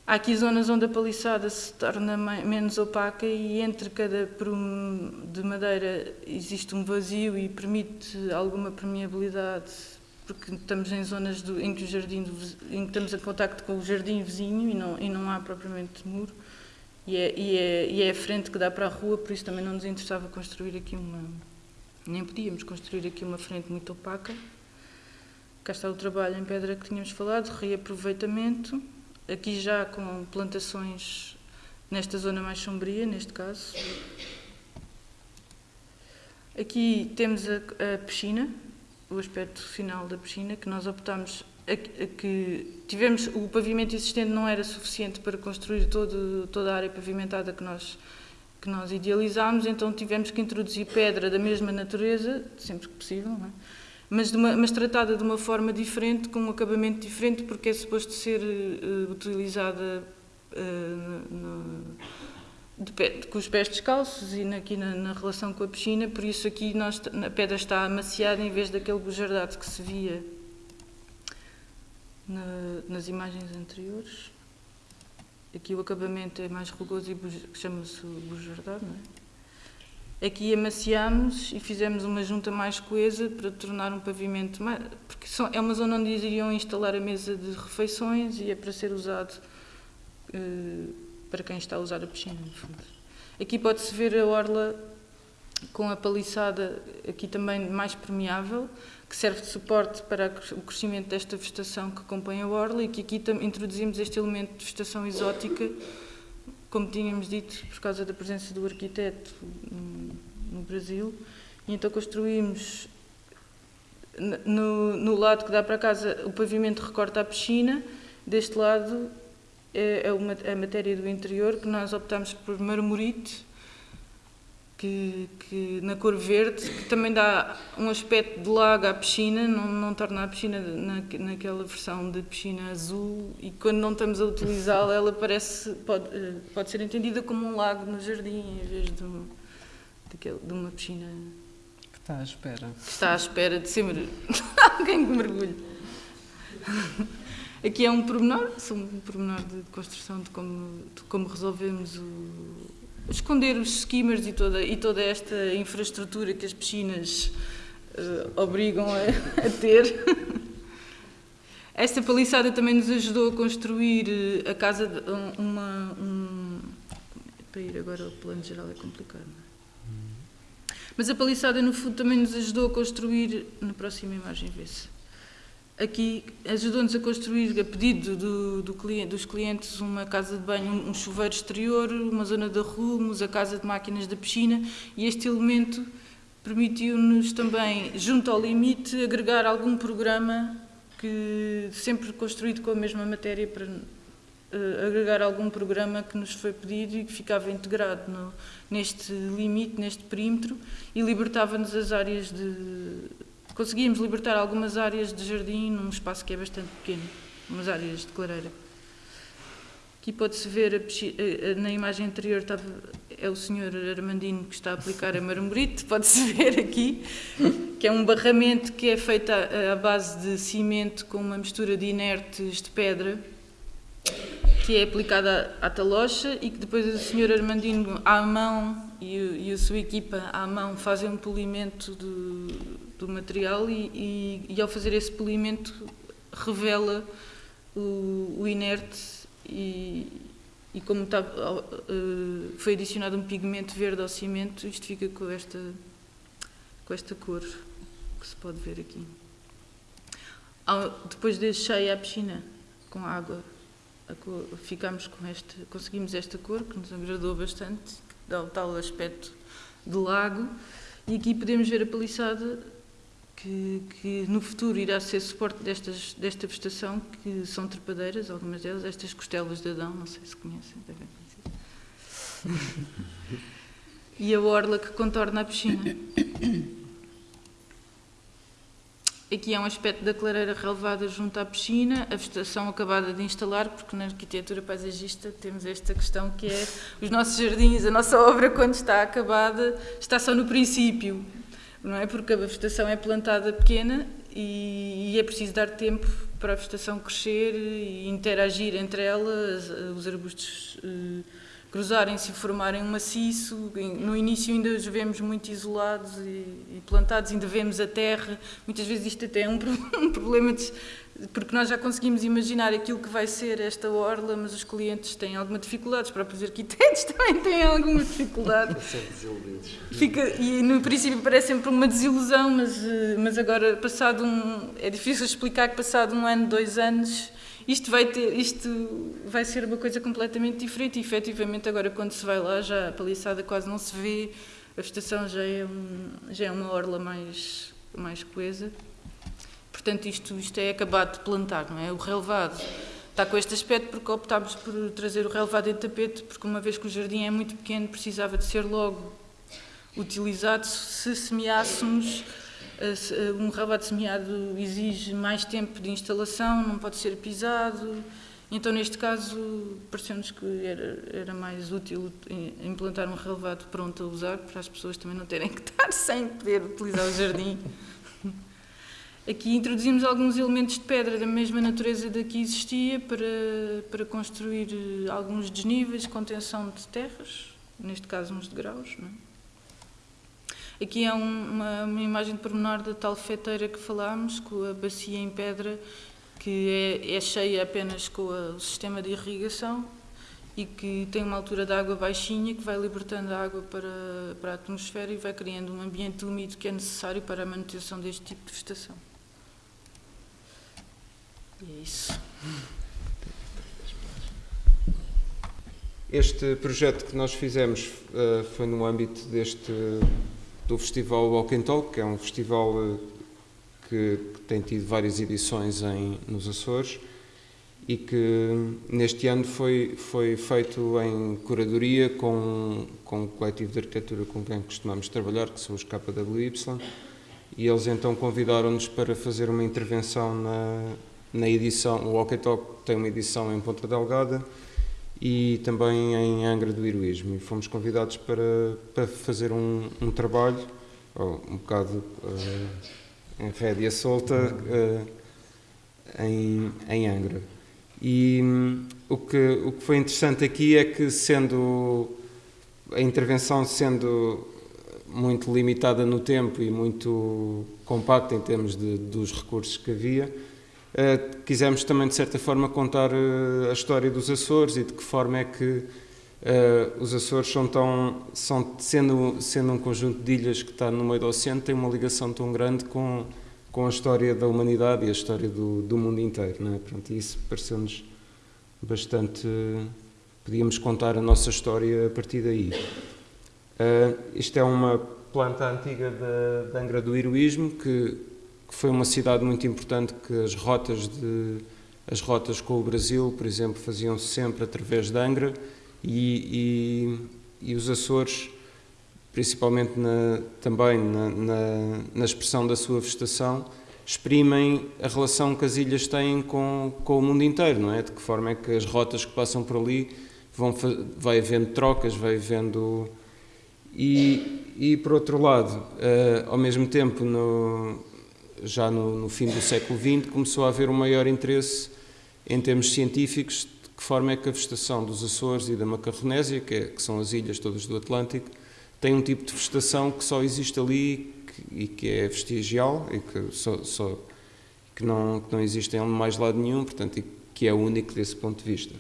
Há aqui zonas onde a paliçada se torna menos opaca e entre cada prumo de madeira existe um vazio e permite alguma permeabilidade, porque estamos em zonas do, em que o jardim em que estamos em contacto com o jardim vizinho e não, e não há propriamente muro. E é, e, é, e é a frente que dá para a rua, por isso também não nos interessava construir aqui uma. Nem podíamos construir aqui uma frente muito opaca. Cá está o trabalho em pedra que tínhamos falado, reaproveitamento. Aqui já com plantações nesta zona mais sombria, neste caso. Aqui temos a, a piscina, o aspecto final da piscina, que nós optámos que tivemos o pavimento existente não era suficiente para construir todo, toda a área pavimentada que nós que nós idealizámos, então tivemos que introduzir pedra da mesma natureza, sempre que possível, é? mas, uma, mas, tratada de uma forma diferente, com um acabamento diferente, porque é suposto ser uh, utilizada uh, no, de pé, com os pés descalços e aqui na, na, relação com a piscina, por isso aqui nós, a pedra está amaciada em vez daquele bujardado que se via na, nas imagens anteriores. Aqui o acabamento é mais rugoso e chama-se bujardado, é? Aqui amaciamos e fizemos uma junta mais coesa para tornar um pavimento mais... Porque são, é uma zona onde iriam instalar a mesa de refeições e é para ser usado uh, para quem está a usar a piscina, no fundo. Aqui pode-se ver a orla com a paliçada, aqui também mais permeável, que serve de suporte para o crescimento desta vegetação que compõe a orla e que aqui introduzimos este elemento de vegetação exótica, como tínhamos dito, por causa da presença do arquiteto no Brasil. E então construímos no, no lado que dá para casa, o pavimento recorta a piscina, deste lado é, é uma, é a matéria do interior, que nós optamos por marmorite, que, que, na cor verde, que também dá um aspecto de lago à piscina, não, não torna a piscina na, naquela versão de piscina azul e quando não estamos a utilizá-la ela parece, pode, eh, pode ser entendida como um lago no jardim em vez de, um, de, de uma piscina que está à espera. Que está à espera de ser *laughs* alguém que mergulhe. Aqui é um pormenor, um pormenor de construção de como, de como resolvemos o, esconder os skimmers e toda, e toda esta infraestrutura que as piscinas uh, obrigam a, a, ter. *laughs* Esta paliçada também nos ajudou a construir eh, a casa de uma. Um, para ir agora ao plano geral é complicado, não é? Mas a paliçada, no fundo, também nos ajudou a construir. Na próxima imagem, vê-se aqui ajudou-nos a construir, a pedido do, do cliente, dos clientes, uma casa de banho, um chuveiro exterior, uma zona de arrumos, a casa de máquinas da piscina e este elemento permitiu-nos também, junto ao limite, agregar algum programa que sempre construído com a mesma matéria para uh, agregar algum programa que nos foi pedido e que ficava integrado no, neste limite, neste perímetro e libertava-nos as áreas de conseguíamos libertar algumas áreas de jardim num espaço que é bastante pequeno, umas áreas de clareira. Aqui pode-se ver, a, na imagem anterior estava, é o senhor Armandino que está a aplicar a marmorite, *laughs* pode-se ver aqui, que é um barramento que é feito à, à base de cimento com uma mistura de inertes de pedra, que é aplicada à talocha e que depois o senhor Armandino à mão e, e a sua equipa à mão fazem um polimento do, do material e, e, e, ao fazer esse polimento revela o, o inerte e, e como está, uh, foi adicionado um pigmento verde ao cimento, isto fica com esta, com esta cor que se pode ver aqui. depois deixei a piscina com água, ficamos com este, conseguimos esta cor que nos agradou bastante, dá o tal aspecto de lago. E aqui podemos ver a paliçada que, que, no futuro irá ser suporte destas, desta vegetação, que são trepadeiras, algumas delas, estas costelas de Adão, não sei se conhecem, devem conhecer. *laughs* e a orla que contorna a piscina. Aqui é um aspecto da clareira relevada junto à piscina, a vegetação acabada de instalar, porque na arquitetura paisagista temos esta questão que é os nossos jardins, a nossa obra, quando está acabada, está só no princípio não é? Porque a vegetação é plantada pequena e, e é preciso dar tempo para a vegetação crescer e interagir entre elas, os arbustos uh, cruzarem-se e formarem um maciço. No início ainda os vemos muito isolados e, plantados, ainda vemos a terra. Muitas vezes isto até é um, *laughs* um problema de, porque nós já conseguimos imaginar aquilo que vai ser esta orla, mas os clientes têm alguma dificuldade, os próprios arquitetos *laughs* também têm alguma dificuldade. *laughs* Fica, e no princípio parece sempre uma desilusão, mas, eh, mas agora, passado um. É difícil explicar que, passado um ano, dois anos, isto vai, ter, isto vai ser uma coisa completamente diferente. E efetivamente, agora, quando se vai lá, já a paliçada quase não se vê, a vegetação já é, um, já é uma orla mais, mais coesa. Portanto, isto, isto é acabado de plantar, não é? O relevado está com este aspecto porque optámos por trazer o relevado em tapete, porque uma vez que o jardim é muito pequeno, precisava de ser logo utilizado se semeássemos. Um relevado semeado exige mais tempo de instalação, não pode ser pisado. Então, neste caso, pareceu-nos que era, era mais útil implantar um relevado pronto a usar, para as pessoas também não terem que estar *laughs* sem poder utilizar o jardim. Aqui introduzimos alguns elementos de pedra da mesma natureza da que existia para, para construir eh, alguns desníveis, contenção de terras, neste caso uns degraus. Não é? Aqui é um, uma, uma, imagem de pormenor da tal feteira que falámos, com a bacia em pedra, que é, é cheia apenas com a, o sistema de irrigação e que tem uma altura de água baixinha que vai libertando a água para, para a atmosfera e vai criando um ambiente úmido que é necessário para a manutenção deste tipo de vegetação. E é isso. Este projeto que nós fizemos uh, foi no âmbito deste do Festival Walk and Talk, que é um festival que, que, tem tido várias edições em, nos Açores e que neste ano foi, foi feito em curadoria com, com o coletivo de arquitetura com quem costumamos trabalhar, que são os KWY, e eles então convidaram-nos para fazer uma intervenção na, na edição, o Walkie Talk tem uma edição em Ponta Delgada e também em Angra do Heroísmo. E fomos convidados para, para fazer um, um trabalho, um bocado uh, em rédea solta, uh, em, em Angra. E um, o, que, o que foi interessante aqui é que, sendo a intervenção sendo muito limitada no tempo e muito compacta em termos de, dos recursos que havia, Uh, quisemos também, de certa forma, contar uh, a história dos Açores e de que forma é que uh, os Açores são tão, são, sendo, sendo um conjunto de ilhas que está no meio do oceano, tem uma ligação tão grande com, com a história da humanidade e a história do, do mundo inteiro. Não é? Pronto, isso pareceu-nos bastante. Podíamos contar a nossa história a partir daí. isto é uma planta antiga da, da Angra do Heroísmo que que foi uma cidade muito importante que as rotas de as rotas com o Brasil, por exemplo, faziam-se sempre através de Angra e, e, e os Açores, principalmente na, também na, na, na, expressão da sua vegetação, exprimem a relação que as ilhas têm com, com o mundo inteiro, não é? De que forma é que as rotas que passam por ali vão vai havendo trocas, vai havendo e, e por outro lado, uh, ao mesmo tempo no, já no, no, fim do século XX, começou a haver um maior interesse em termos científicos de que forma é que a vegetação dos Açores e da Macarronésia, que, é, que são as ilhas todas do Atlântico, tem um tipo de vegetação que só existe ali que, e que é vestigial e que, só, só, que, não, que não existe em mais lado nenhum, portanto, e que é único desse ponto de vista.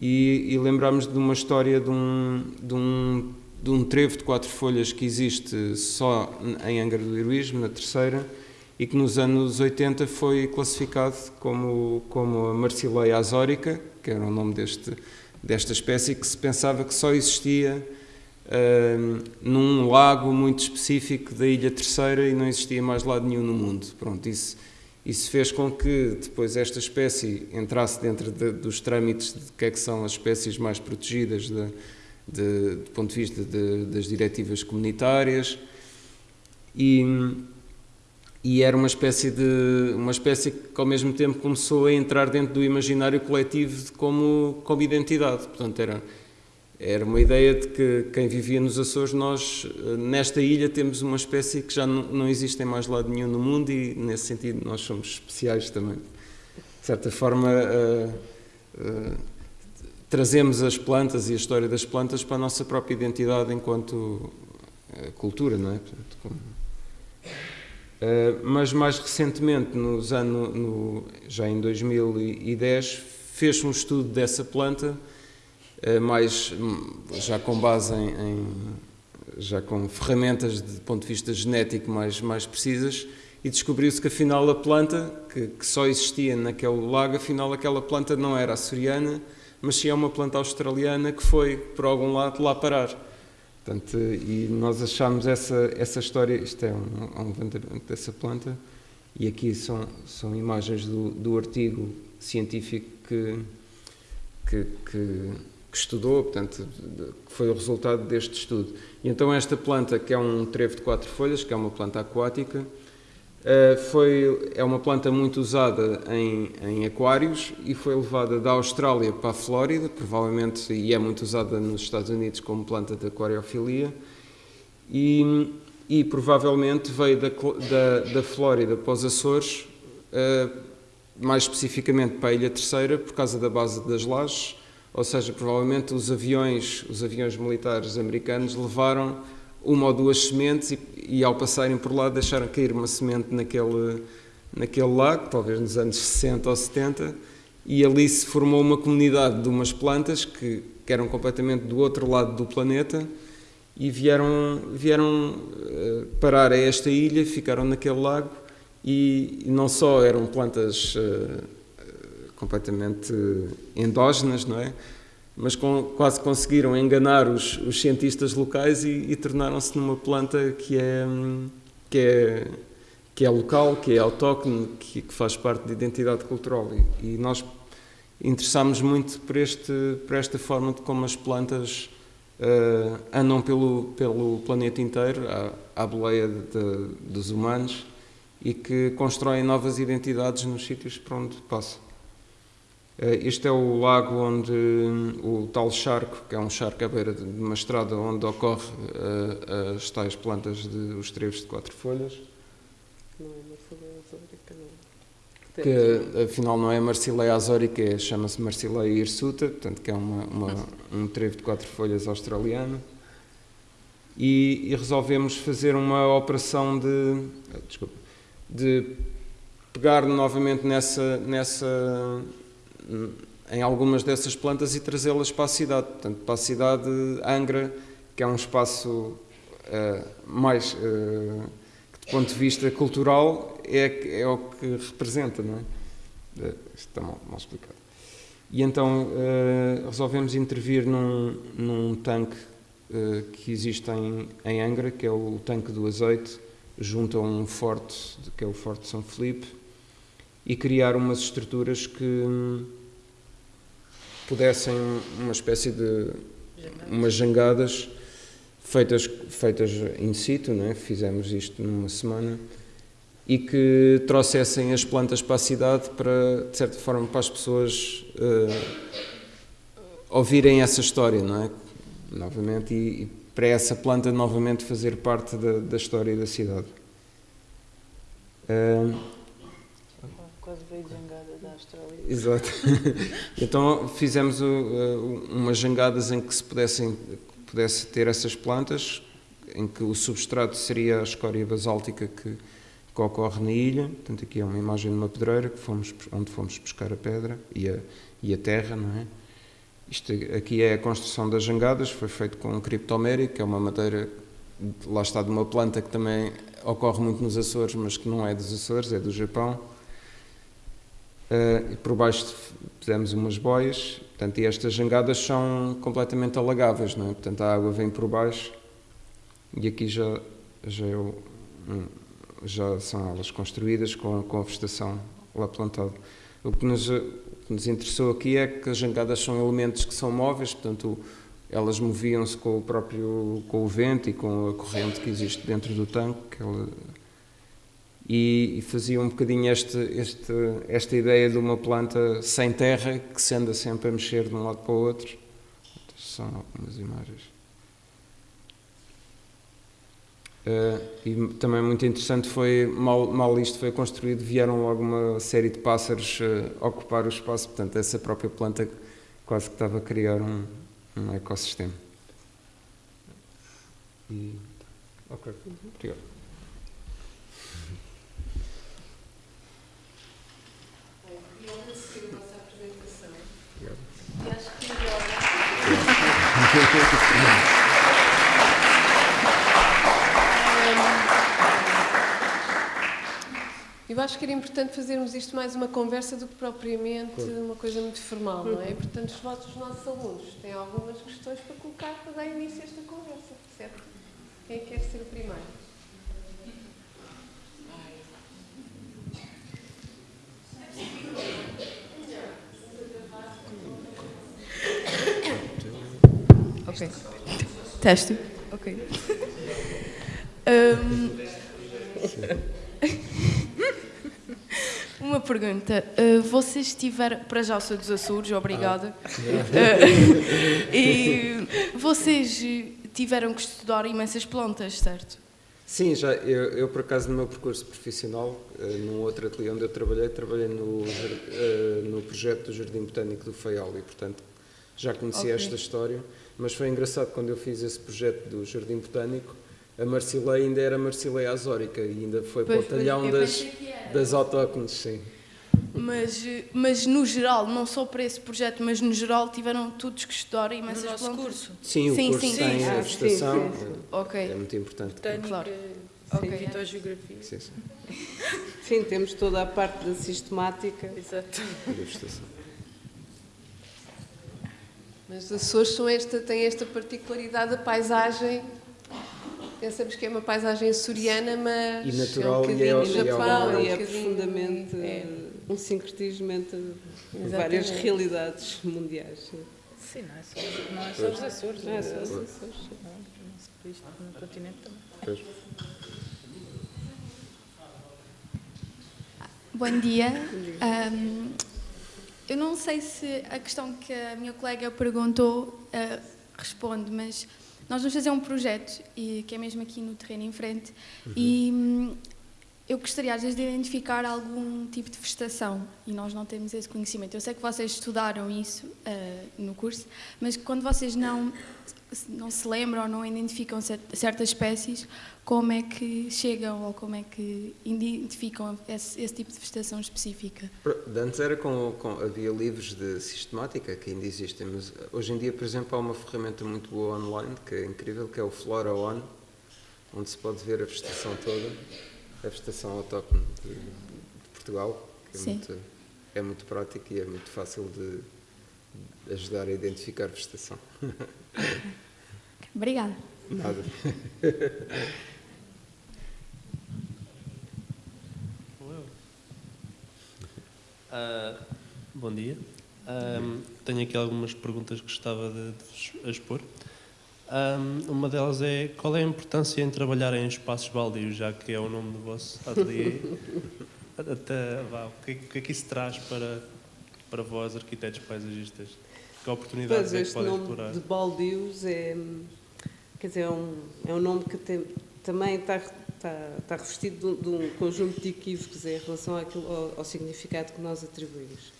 E, e lembramos de uma história de um, de um de um trevo de quatro folhas que existe só em Angra do Heroísmo, na terceira, e que nos anos 80 foi classificado como, como a Marsileia azórica, que era o nome deste, desta espécie, que se pensava que só existia uh, num lago muito específico da Ilha Terceira e não existia mais lado nenhum no mundo. Pronto, isso, isso fez com que depois esta espécie entrasse dentro de, dos trâmites de que, é que são as espécies mais protegidas de, de, do ponto de vista de, das diretivas comunitárias e e era uma espécie de uma espécie que ao mesmo tempo começou a entrar dentro do imaginário coletivo como como identidade. Portanto era era uma ideia de que quem vivia nos Açores nós nesta ilha temos uma espécie que já não, não existe em mais lado nenhum no mundo e nesse sentido nós somos especiais também. De certa forma uh, uh, trazemos as plantas e a história das plantas para a nossa própria identidade enquanto cultura não é? Portanto, como, eh, mas mais recentemente, nos no, já em 2010, fez um estudo dessa planta, uh, mais, já com base em, em, já com ferramentas de ponto de vista genético mais, mais precisas, e descobriu-se que afinal a planta, que, que, só existia naquele lago, afinal aquela planta não era açoriana, mas sim é uma planta australiana que foi, por algum lado, lá parar. Portanto, e nós achamos essa, essa história, isto é um, um levantamento dessa planta, e aqui são, são imagens do, do artigo científico que, que, que, que estudou, portanto, que foi o resultado deste estudo. E então esta planta, que é um trevo de quatro folhas, que é uma planta aquática, eh, foi, é uma planta muito usada em, em aquários e foi levada da Austrália para a Flórida, provavelmente, e é muito usada nos Estados Unidos como planta de aquariofilia, e, e provavelmente veio da, da, da Flórida para os Açores, uh, mais especificamente para a Ilha Terceira, por causa da base das lajes, ou seja, provavelmente os aviões, os aviões militares americanos levaram uma ou duas sementes e, e, ao passarem por lá deixaram cair uma semente naquele, naquele lago, talvez nos anos 60 ou 70, e ali se formou uma comunidade de umas plantas que, que eram completamente do outro lado do planeta e vieram, vieram uh, parar a esta ilha, ficaram naquele lago e, não só eram plantas uh, completamente endógenas, não é? Mas com, quase conseguiram enganar os, os cientistas locais e, e tornaram-se numa planta que é, que é, que é local, que é autóctone, que, que faz parte da identidade cultural. E, e nós interessámos muito por, este, por esta forma de como as plantas uh, andam pelo, pelo planeta inteiro, à, à boleia de, de, dos humanos, e que constroem novas identidades nos sítios por onde passam. Eh, este é o lago onde o tal charco, que é um charco à beira de uma estrada onde ocorre uh, as tais plantas de os trevos de quatro folhas. Não é Marsileia azórica, não. Que afinal não é Marsileia azórica, é, chama-se Marsileia hirsuta, portanto que é uma, uma, *laughs* um trevo de quatro folhas australiano. E, e resolvemos fazer uma operação de, desculpa, de pegar novamente nessa, nessa em algumas dessas plantas e trazê-las para a cidade. Portanto, para a cidade de Angra, que é um espaço uh, mais, uh, que, do ponto de vista cultural, é, é o que representa, não é? Uh, está mal, mal, explicado. E então resolvemos intervir num, num tanque que existe em, em Angra, que é o tanque do azeite, junto a um forte, que é o Forte São Felipe, e criar umas estruturas que hum, pudessem uma espécie de umas jangadas feitas feitas in situ, né? fizemos isto numa semana e que trouxessem as plantas para a cidade para de certa forma para as pessoas uh, ouvirem essa história, não é? Novamente e, e, para essa planta novamente fazer parte da, da história da cidade. Uh, quase veio jangada da Austrália. Exato. *laughs* então fizemos uh, umas jangadas em que se pudessem, pudesse ter essas plantas, em que o substrato seria a escória basáltica que, que ocorre na ilha. Portanto, aqui é uma imagem de uma pedreira que fomos, onde fomos pescar a pedra e a, e a terra, não é? Isto aqui é a construção das jangadas, foi feito com criptomérico, que é uma madeira, lá está, de uma planta que também ocorre muito nos Açores, mas que não é dos Açores, é do Japão Uh, e por baixo fizemos umas boias, portanto, e estas jangadas são completamente alagáveis, não é? Portanto, a água vem por baixo e aqui já, já, é o, já são elas construídas com, com a vegetação lá plantada. O que, nos, o que nos interessou aqui é que as jangadas são elementos que são móveis, portanto, elas moviam-se com o próprio com o vento e com a corrente que existe dentro do tanque, ela, e, e fazia um bocadinho este, este, esta ideia de uma planta sem terra que se anda sempre a mexer de um lado para o outro. São algumas imagens. Uh, e também muito interessante foi, mal, mal isto foi construído, vieram logo uma série de pássaros uh, ocupar o espaço, portanto essa própria planta quase que estava a criar um, um ecossistema. E, ok, obrigado. *laughs* Eu acho que era importante fazermos isto mais uma conversa do que propriamente uma coisa muito formal, não é? E, portanto, os vossos nossos alunos têm algumas questões para colocar para dar início a esta conversa, certo? Quem quer ser o primeiro? Ok. Teste. Ok. Hum, *laughs* Uma pergunta. Uh, vocês tiveram. Para já, sou dos Açores, obrigada. Uh, *laughs* e vocês tiveram que estudar imensas plantas, certo? Sim, já, eu, eu, por acaso no meu percurso profissional, uh, num outro ateliê onde eu trabalhei, trabalhei no, uh, no projeto do Jardim Botânico do Faial e, portanto, já conhecia okay. esta história, mas foi engraçado quando eu fiz esse projeto do Jardim Botânico, a Marcileia ainda era Marcileia azórica e ainda foi pois, para o talhão das, das autóctones, sim. Mas, mas no geral, não só para esse projeto, mas no geral tiveram todos que estudar imensas no nosso plantas. curso? Sim, o sim, curso sim, tem sim. a vegetação, sim, sim, okay. é muito importante. Botânica, claro. ok, fitogeografia. Sim, sim. sim, temos toda a parte da sistemática. Exato. Da vegetação. Mas os Açores são esta, têm esta particularidade da paisagem Pensamos que é uma paisagem açoriana, mas. E natural é um e é, Japão, é, um e é profundamente é. um sincretismo entre Exatamente. várias realidades mundiais. Sim, não é só, não é só os Açores. Não é só os Açores. Não, no continente também. Bom dia. Um, eu não sei se a questão que a minha colega perguntou uh, responde, mas nós vamos fazer um projeto, e, que é mesmo aqui no terreno em frente, uhum. e hum, eu gostaria às vezes de identificar algum tipo de vegetação e nós não temos esse conhecimento. Eu sei que vocês estudaram isso uh, no curso, mas quando vocês não, não se lembram ou não identificam certas espécies, como é que chegam ou como é que identificam esse, esse tipo de vegetação específica? Antes era com, com, havia livros de sistemática que ainda existem, mas hoje em dia, por exemplo, há uma ferramenta muito boa online que é incrível, que é o Flora One, onde se pode ver a vegetação toda a vegetação autóctone de, de Portugal, que é muito, é muito prático e é muito fácil de, ajudar a identificar a vegetação. Obrigada. Nada. Uh, bom dia. Um, tenho aqui algumas perguntas que gostava de, de expor. Um, uma delas é qual é a importância em trabalhar em espaços baldios, já que é o nome do vosso ateliê? *laughs* Até, vá, o, que, é o que é que isso traz para, para vós, arquitetos paisagistas? Que oportunidades pois, é que podem nome explorar? de baldios é, quer dizer, é, um, é um nome que tem, também está, está, está revestido de, de um, conjunto de equívocos em relação àquilo, ao, ao significado que nós atribuímos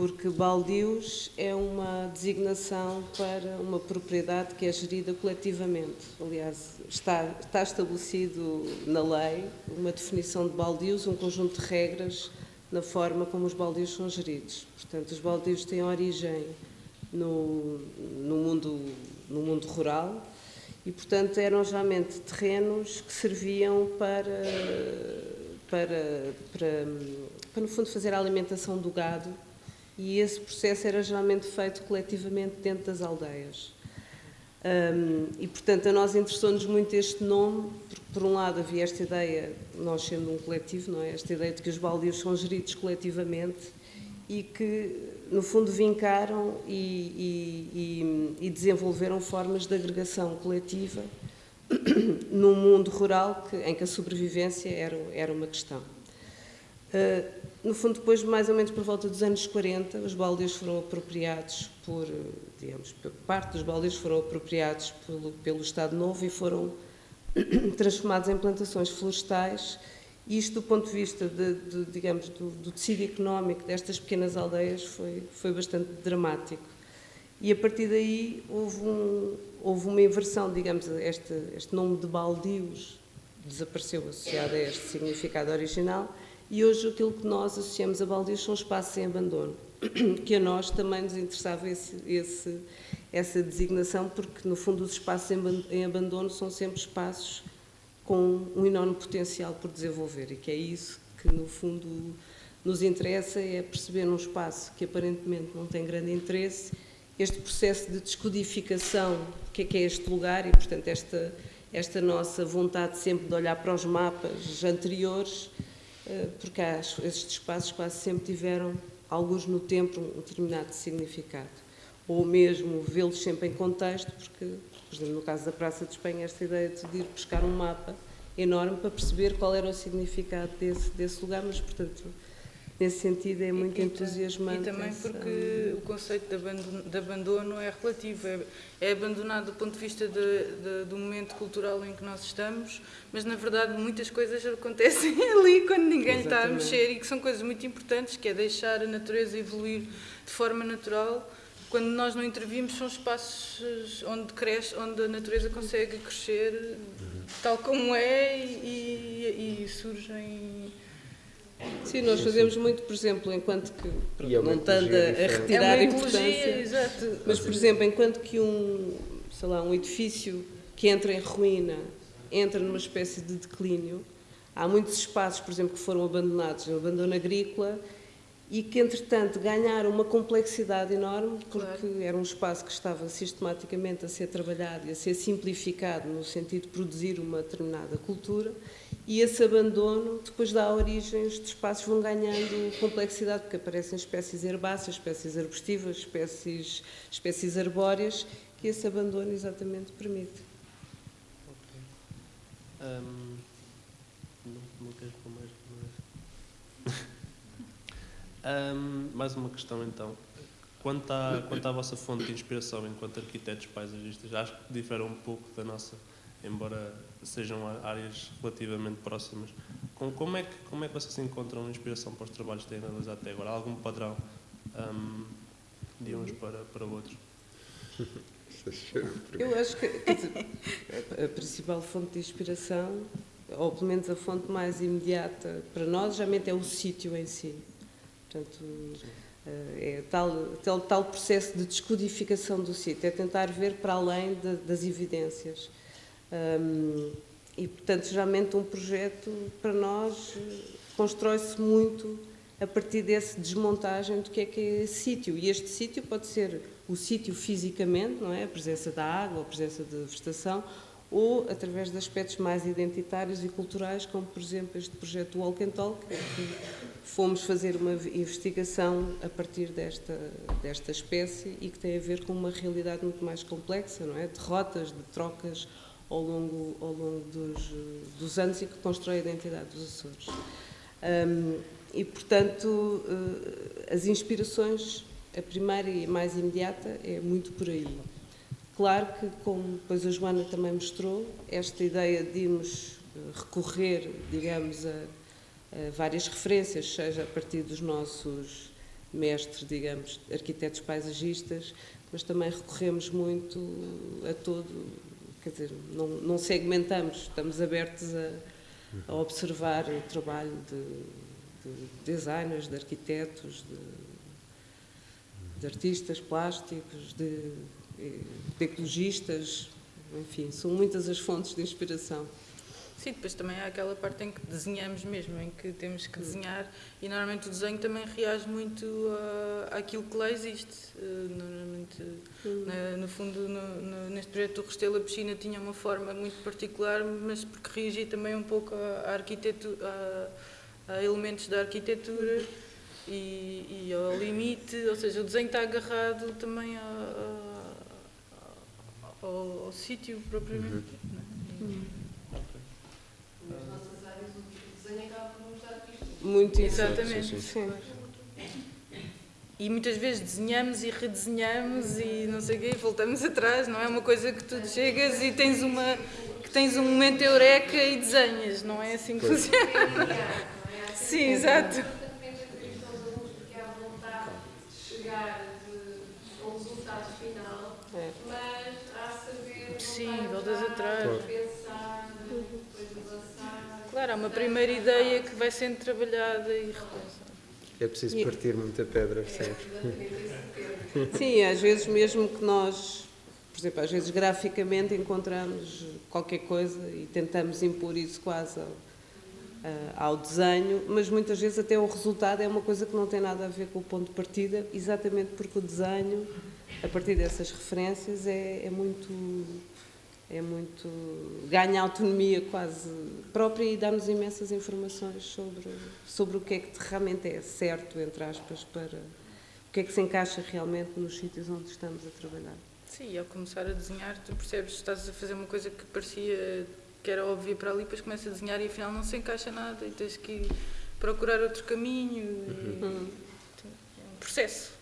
porque baldios é uma designação para uma propriedade que é gerida coletivamente. Aliás, está, está estabelecido na lei uma definição de baldios, um conjunto de regras na forma como os baldios são geridos. Portanto, os baldios têm origem no, no, mundo, no mundo rural e, portanto, eram geralmente terrenos que serviam para, para, para, para no fundo, fazer a alimentação do gado e esse processo era geralmente feito coletivamente dentro das aldeias. Um, e, portanto, a nós interessou-nos muito este nome, porque, por um lado, havia esta ideia, nós sendo um coletivo, não é? esta ideia de que os baldios são geridos coletivamente e que, no fundo, vincaram e, e, e desenvolveram formas de agregação coletiva *coughs* num mundo rural que, em que a sobrevivência era, era uma questão. Uh, no fundo, depois, mais ou menos por volta dos anos 40, os baldios foram apropriados por, digamos, parte dos baldios foram apropriados pelo, pelo Estado Novo e foram *clears throat* transformados em plantações florestais. Isto, do ponto de vista, de, de, digamos, do, do, tecido económico destas pequenas aldeias, foi, foi bastante dramático. E a partir daí houve, um, houve uma inversão, digamos, este, este nome de baldios desapareceu associado a este significado original e hoje aquilo que nós associamos a baldios são espaços em abandono, *clears throat* que a nós também nos interessava esse, esse, essa designação, porque no fundo os espaços em abandono são sempre espaços com um enorme potencial por desenvolver e que é isso que no fundo nos interessa, é perceber num espaço que aparentemente não tem grande interesse, este processo de descodificação, o que é que é este lugar e portanto esta, esta nossa vontade sempre de olhar para os mapas anteriores eh, porque estes espaços quase sempre tiveram, alguns no tempo, um determinado significado. ou mesmo vê-los sempre em contexto, porque, por exemplo, no caso da Praça de Espanha, esta ideia de ir buscar um mapa enorme para perceber qual era o significado desse, desse lugar, mas, portanto, nesse sentido é muito e, entusiasmante. E também porque o conceito de abandono, de abandono é relativo, é, é, abandonado do ponto de vista de, de, do momento cultural em que nós estamos, mas na verdade muitas coisas acontecem *laughs* ali quando ninguém Exatamente. está a mexer e que são coisas muito importantes, que é deixar a natureza evoluir de forma natural. Quando nós não intervimos, são espaços onde cresce, onde a natureza consegue crescer tal como é e, e, e surgem Sim, nós fazemos muito, por exemplo, enquanto que, é não estando a, retirar é a importância, exato. mas, por exemplo, enquanto que um, sei lá, um edifício que entra em ruína, entra numa espécie de declínio, há muitos espaços, por exemplo, que foram abandonados, o abandono agrícola, e que, entretanto, ganharam uma complexidade enorme, porque claro. era um espaço que estava sistematicamente a ser trabalhado e a ser simplificado no sentido de produzir uma determinada cultura, e esse abandono depois dá origem, estes espaços vão ganhando complexidade, porque aparecem espécies herbáceas, espécies arbustivas, espécies, espécies arbóreas, que esse abandono exatamente permite. Okay. Um, não, não mais? um, *laughs* mais uma questão então. Quanto à, quanto à vossa fonte de inspiração enquanto arquitetos paisagistas, acho que difere um pouco da nossa, embora sejam áreas relativamente próximas. Como é que, como é que vocês encontram inspiração para os trabalhos que têm analisado até agora? Há algum padrão um, de uns para, para outros? *laughs* Eu acho que dizer, a principal fonte de inspiração, ou pelo menos a fonte mais imediata para nós, geralmente é o sítio em si. Portanto, eh, é tal, tal, tal processo de descodificação do sítio, é tentar ver para além de, das evidências. Um, e, portanto, geralmente um projeto para nós constrói-se muito a partir dessa desmontagem do que é que é sítio. E este sítio pode ser o sítio fisicamente, não é? A presença da água, a presença de vegetação, ou através de aspectos mais identitários e culturais, como por exemplo este projeto Walk and Talk, que fomos fazer uma investigação a partir desta, desta espécie e que tem a ver com uma realidade muito mais complexa, não é? De rotas, de trocas ao longo, ao longo dos, dos anos e que constrói a identidade dos Açores. Um, e, portanto, uh, as inspirações, a primeira e mais imediata é muito por aí. Claro que, como depois a Joana também mostrou, esta ideia de irmos eh, recorrer, digamos, a, a várias referências, seja a partir dos nossos mestres, digamos, arquitetos paisagistas, mas também recorremos muito a todo quer dizer, não, não segmentamos, estamos abertos a, a observar o trabalho de, de designers, de arquitetos, de, de artistas plásticos, de, de ecologistas, enfim, são muitas as fontes de inspiração. Sim, depois também há aquela parte em que desenhamos mesmo, em que temos que desenhar e normalmente o desenho também reage muito à, àquilo que lá existe. Eh, normalmente, na, no fundo, no, no, neste projeto do Restelo, a piscina tinha uma forma muito particular, mas porque reagia também um pouco à, arquitetura, a, a elementos da arquitetura e, e, ao limite, ou seja, o desenho está agarrado também a, a, ao, ao sítio propriamente. Uhum. Né? Muito Exatamente. Sim, sim. E muitas vezes desenhamos e redesenhamos e não sei o quê, e voltamos atrás, não é uma coisa que tu chegas e tens uma que tens um momento eureka e desenhas, não é assim que funciona. Sim, exato. Sim, voltas atrás. Claro, há uma primeira ideia que vai sendo trabalhada e repensada. É preciso partir muita pedra sempre. *laughs* Sim, às vezes mesmo que nós, por exemplo, às vezes graficamente encontramos qualquer coisa e tentamos impor isso quase ao, ao desenho, mas muitas vezes até o resultado é uma coisa que não tem nada a ver com o ponto de partida, exatamente porque o desenho, a partir dessas referências, é, é muito é muito ganha autonomia quase própria e dá-nos imensas informações sobre sobre o que é que realmente é certo entre aspas para o que é que se encaixa realmente nos sítios onde estamos a trabalhar. Sim, e ao começar a desenhar, tu percebes que estás a fazer uma coisa que parecia que era óbvia para ali, depois começa a desenhar e afinal não se encaixa nada e tens que procurar outro caminho. E, Uhum. é um processo.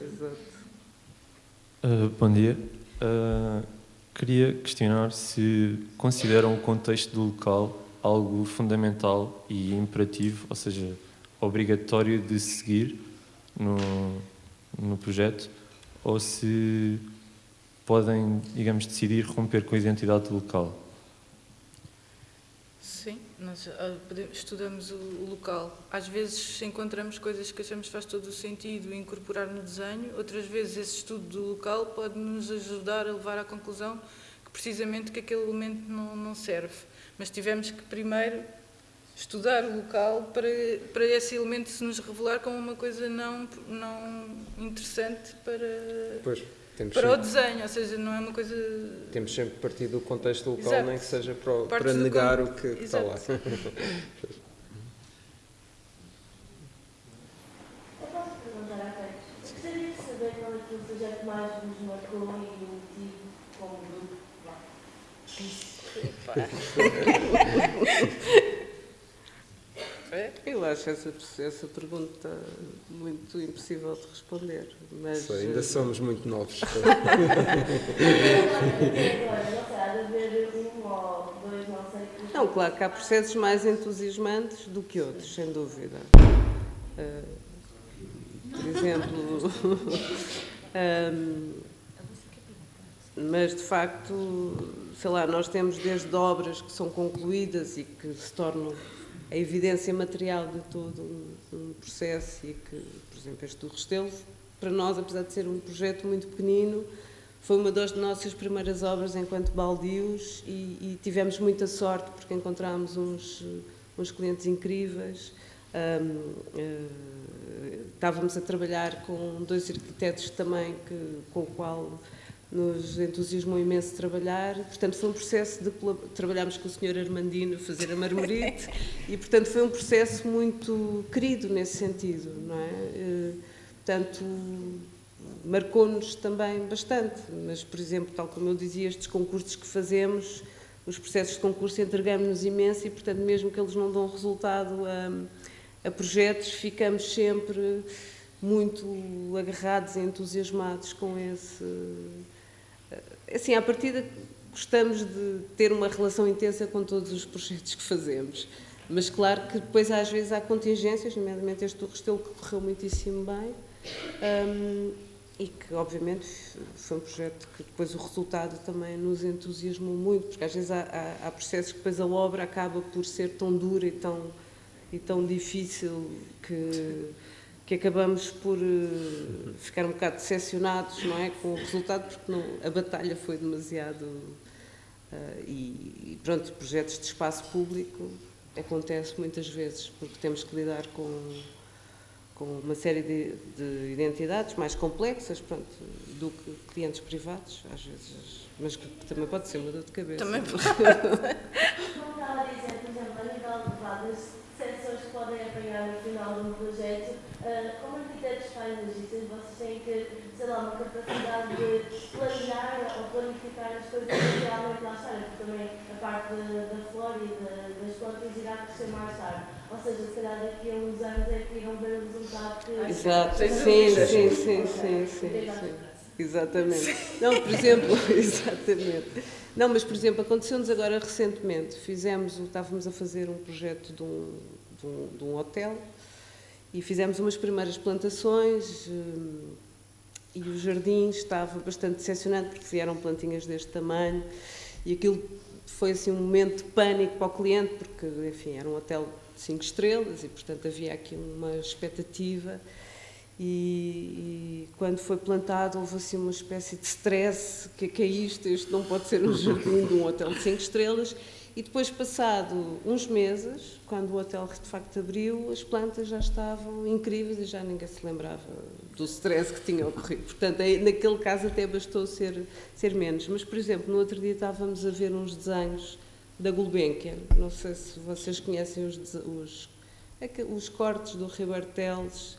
Exato. Uh, bom dia. Uh, queria questionar se consideram o contexto do local algo fundamental e imperativo, ou seja, obrigatório de seguir no, no projeto, ou se podem, digamos, decidir romper com a identidade do local. Nós ah, estudamos o local. Às vezes encontramos coisas que achamos que faz todo o sentido incorporar no desenho, outras vezes esse estudo do local pode nos ajudar a levar à conclusão que precisamente que aquele elemento não, não serve. Mas tivemos que primeiro estudar o local para, para esse elemento se nos revelar como uma coisa não, não interessante para, Pois, temos para o sempre, desenho, ou seja, não é uma coisa... temos sempre que partir do contexto local, Exato. nem que seja para, o- para negar con- o que, que está lá. *laughs* Vá. Eu acho essa, essa pergunta muito impossível de responder, mas... Sei, ainda eh, somos muito novos. *laughs* Não um claro que há processos mais entusiasmantes do que outros, sem dúvida. Eh, por exemplo, ahm, *laughs* mas de facto, sei lá, nós temos desde obras que são concluídas e que se tornam a evidência material de todo um, um processo e que, por exemplo, este do Restelo, para nós, apesar de ser um projeto muito pequenino, foi uma das nossas primeiras obras enquanto baldios e, e tivemos muita sorte porque encontramos uns, uns clientes incríveis. Ahm, eh, estávamos a trabalhar com dois arquitetos também que, com o qual nos entusiasmou imenso trabalhar. Portanto, foi um processo de trabalhámos com o Sr. Armandino a fazer a marmorite *laughs* e, portanto, foi um processo muito querido nesse sentido, não é? Eh, Portanto, marcou-nos também bastante, mas, por exemplo, tal como eu dizia, estes concursos que fazemos, os processos de concurso entregamos-nos imenso e, portanto, mesmo que eles não dão resultado a, a projetos, ficamos sempre muito agarrados e entusiasmados com esse. Assim, à partida, gostamos de ter uma relação intensa com todos os projetos que fazemos. Mas claro que depois às vezes há contingências, nomeadamente este do Restelo que correu muitíssimo bem, hum, e que obviamente foi um projeto que depois o resultado também nos entusiasmou muito, porque às vezes há, há, há processos que depois a obra acaba por ser tão dura e tão, e tão difícil que, que acabamos por eh, ficar um bocado decepcionados não é, com o resultado, porque não, a batalha foi demasiado. eh, e, e pronto, projetos de espaço público acontece muitas vezes, porque temos que lidar com, com uma série de, de identidades mais complexas pronto, do que clientes privados, às vezes, mas que também pode ser uma dor de cabeça. Também *laughs* pode. Como estava a dizer, por exemplo, a nível de sessões que podem apanhar no final de um projeto, ah, como arquitetos paisagistas, vocês têm que, sei lá, uma capacidade de planear ou planificar as coisas que realmente lá estarem, porque também a parte da, da flora e da- das plantas irá crescer mais tarde. Ou seja, se calhar daqui a uns anos é que irão ver o resultado que. Exato, sim, sim, sim, sim, sim, sim. Exatamente. Não, por exemplo, *laughs* exatamente. Não, mas por exemplo, aconteceu-nos agora recentemente, fizemos, estávamos a fazer um projeto de um, de um, de um hotel e fizemos umas primeiras plantações hum, e o jardim estava bastante decepcionante porque vieram plantinhas deste tamanho e aquilo foi assim um momento de pânico para o cliente porque, enfim, era um hotel de cinco estrelas e, portanto, havia aqui uma expectativa e, e quando foi plantado houve assim uma espécie de stress, que, que é isto? Isto não pode ser um jardim de um hotel de cinco estrelas e depois, passado uns meses, quando o hotel de facto abriu, as plantas já estavam incríveis e já ninguém se lembrava do stress que tinha ocorrido. Portanto, aí, naquele caso até bastou ser, ser menos. Mas, por exemplo, no outro dia estávamos a ver uns desenhos da Gulbenkian. Não sei se vocês conhecem os, os é os cortes do Ribeiro Teles,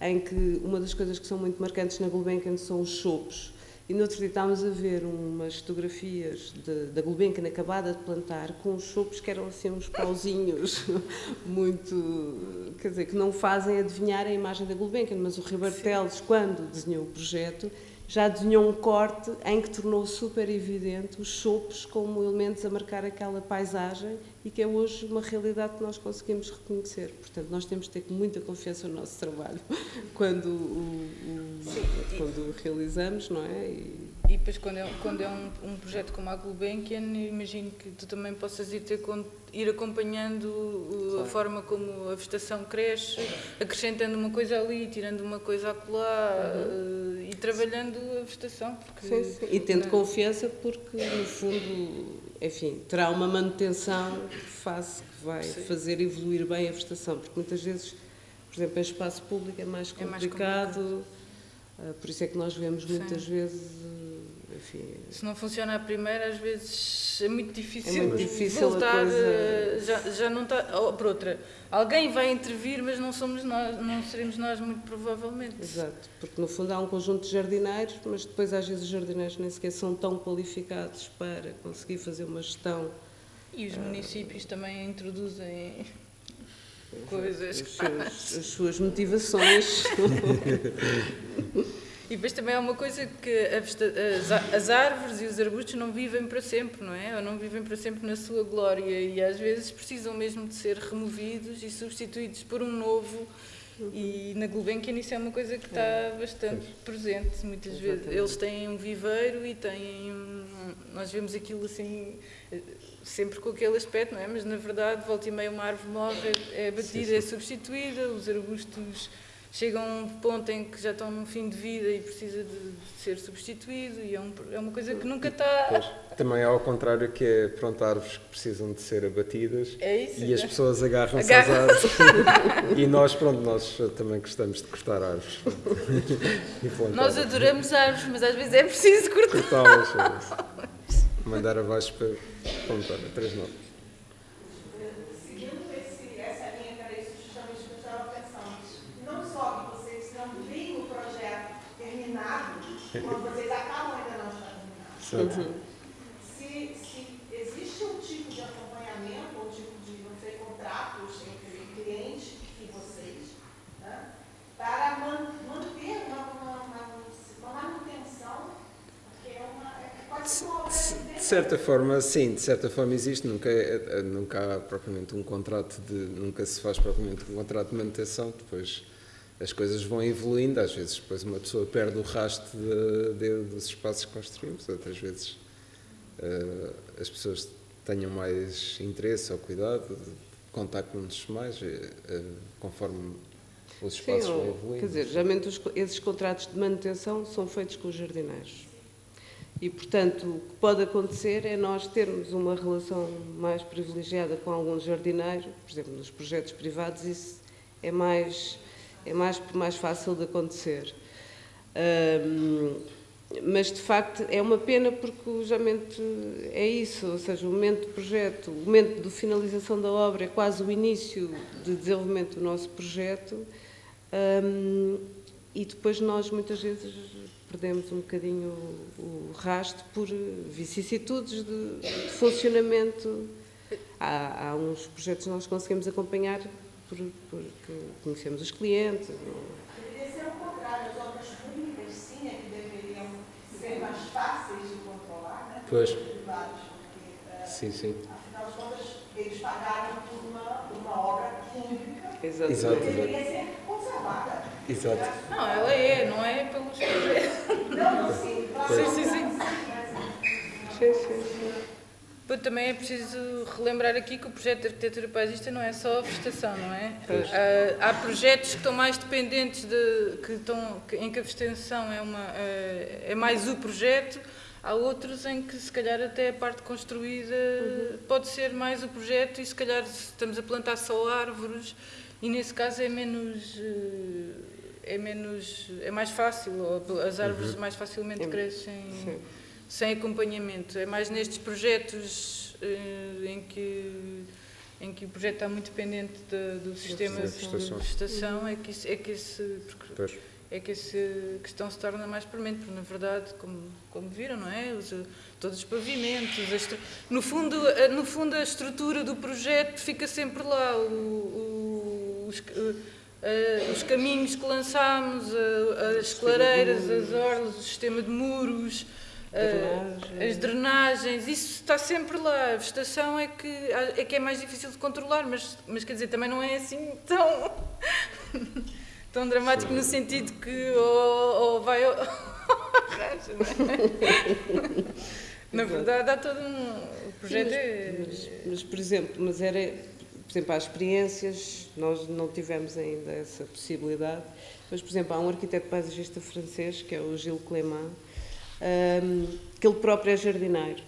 em que uma das coisas que são muito marcantes na Gulbenkian são os chopos. E no outro dia estávamos a ver umas fotografias de, da Gulbenkian acabada de plantar com os chopos que eram assim uns pauzinhos *laughs* muito, quer dizer, que não fazem adivinhar a imagem da Gulbenkian, mas o Ribeiro Teles, quando desenhou o projeto, já desenhou um corte em que tornou super evidente os chopos como elementos a marcar aquela paisagem e que é hoje uma realidade que nós conseguimos reconhecer. Portanto, nós temos de ter muita confiança no nosso trabalho *laughs* quando o, o quando realizamos, não é? E, e depois, quando é, quando é um, um projeto como a Gulbenkian, imagino que tu também possas ir, ter, ir acompanhando claro. a forma como a vegetação cresce, acrescentando uma coisa ali, tirando uma coisa acolá uhum. uh, e trabalhando a vegetação. Porque, sim, sim. E tendo não. confiança, porque no fundo, enfim, terá uma manutenção faz, que vai sim. fazer evoluir bem a vegetação, porque muitas vezes, por exemplo, em espaço público é mais complicado. É mais complicado. Uh, por isso é que nós vemos muitas vezes enfim. Se não funciona a primeira, às vezes é muito difícil, é muito difícil voltar. Coisa... Já, já não está. Ou, por outra, alguém vai intervir, mas não somos nós, não seremos nós, muito provavelmente. Exato, porque no fundo há um conjunto de jardineiros, mas depois às vezes os jardineiros nem sequer são tão qualificados para conseguir fazer uma gestão. E os municípios uh, também introduzem coisas. As suas, as suas motivações. *laughs* E depois também há uma coisa que as árvores e os arbustos não vivem para sempre, não é? Ou não vivem para sempre na sua glória e às vezes precisam mesmo de ser removidos e substituídos por um novo. E na Gulbenkian isso é uma coisa que está é. bastante presente. Muitas Exatamente. vezes eles têm um viveiro e têm. Nós vemos aquilo assim sempre com aquele aspecto, não é? Mas na verdade, volta e meia uma árvore morre, é batida, é substituída, os arbustos chegam a um ponto em que já estão no fim de vida e precisa de ser substituído e é, um, é uma coisa que nunca está... Pois, também é ao contrário que é, pronto, árvores que precisam de ser abatidas é isso, e as pessoas agarram-se às árvores e nós, pronto, nós também gostamos de cortar árvores. *laughs* nós adoramos árvores, mas às vezes é preciso cortar. Cortá-las, é mandar abaixo para, olha, três notas. Quando vocês acabam ainda não está terminado. Uhum. Se, se existe um tipo de acompanhamento, ou um tipo de, não sei, contratos entre cliente e vocês, né, para man, manter uma, uma, uma, uma, manutenção, porque é uma, é, pode ser uma obra de, de certa forma, sim, de certa forma existe, nunca, é, é, nunca há propriamente um contrato de, nunca se faz propriamente um contrato de manutenção, depois as coisas vão evoluindo, às vezes depois uma pessoa perde o rastro de, de, dos espaços que construímos, outras vezes uh, as pessoas tenham mais interesse ou cuidado, contactam-nos mais uh, conforme os espaços Sim, vão evoluindo. Quer dizer, geralmente os, esses contratos de manutenção são feitos com os jardineiros. E, portanto, o que pode acontecer é nós termos uma relação mais privilegiada com algum jardineiro, por exemplo, nos projetos privados, isso é mais é mais, mais fácil de acontecer. Um, mas de facto é uma pena porque o jamento é isso, ou seja, o momento do projeto, o momento de finalização da obra é quase o início de desenvolvimento do nosso projeto um, e depois nós muitas vezes perdemos um bocadinho o, o rastro por vicissitudes de, de funcionamento. Há, há uns projetos que nós conseguimos acompanhar por, porque conhecemos os clientes. Deveria ser o contrário, as obras públicas sim é que deveriam ser mais fáceis de controlar, né? Pois. Privados, porque, sim, sim. afinal de contas, eles pagaram por uma, por uma obra pública Exato. Exato, que deveria ser conservada. Exato. Não, ela é, não é pelos projetos. Não, não, sim, claro. Sim, sim, sim. Sim, sim, sim. Também é preciso relembrar aqui que o projeto de arquitetura paisista não é só a vegetação, não é? Uh, há projetos que estão mais dependentes de que estão que, em que a vegetação é uma uh, é mais o projeto. Há outros em que se calhar até a parte construída uhum. pode ser mais o projeto e se calhar estamos a plantar só árvores e nesse caso é menos uh, é menos é mais fácil as árvores uhum. mais facilmente crescem. Sim sem acompanhamento. É mais nestes projetos uh, em que em que o projeto está muito dependente de, do sistema de vegetação, é que, isso, é que esse é que essa questão se torna mais premente, porque na verdade, como, como viram, não é? Os, todos os pavimentos, no, fundo, no fundo a estrutura do projeto fica sempre lá, o, o, os, os caminhos que lançámos, as clareiras, as orlas, o sistema de muros, as drenagens, isso está sempre lá. A vegetação é que é, que é mais difícil de controlar, mas, mas quer dizer, também não é assim tão, *laughs* tão dramático no sentido que ou, ou vai ou *laughs* arranja, não é? Na verdade, há todo um. Projeto mas, é. Mas, mas, por exemplo, mas era por exemplo, há experiências, nós não tivemos ainda essa possibilidade, mas, por exemplo, há um arquiteto paisagista francês, que é o Gilles Clément, um, que ele próprio é jardineiro.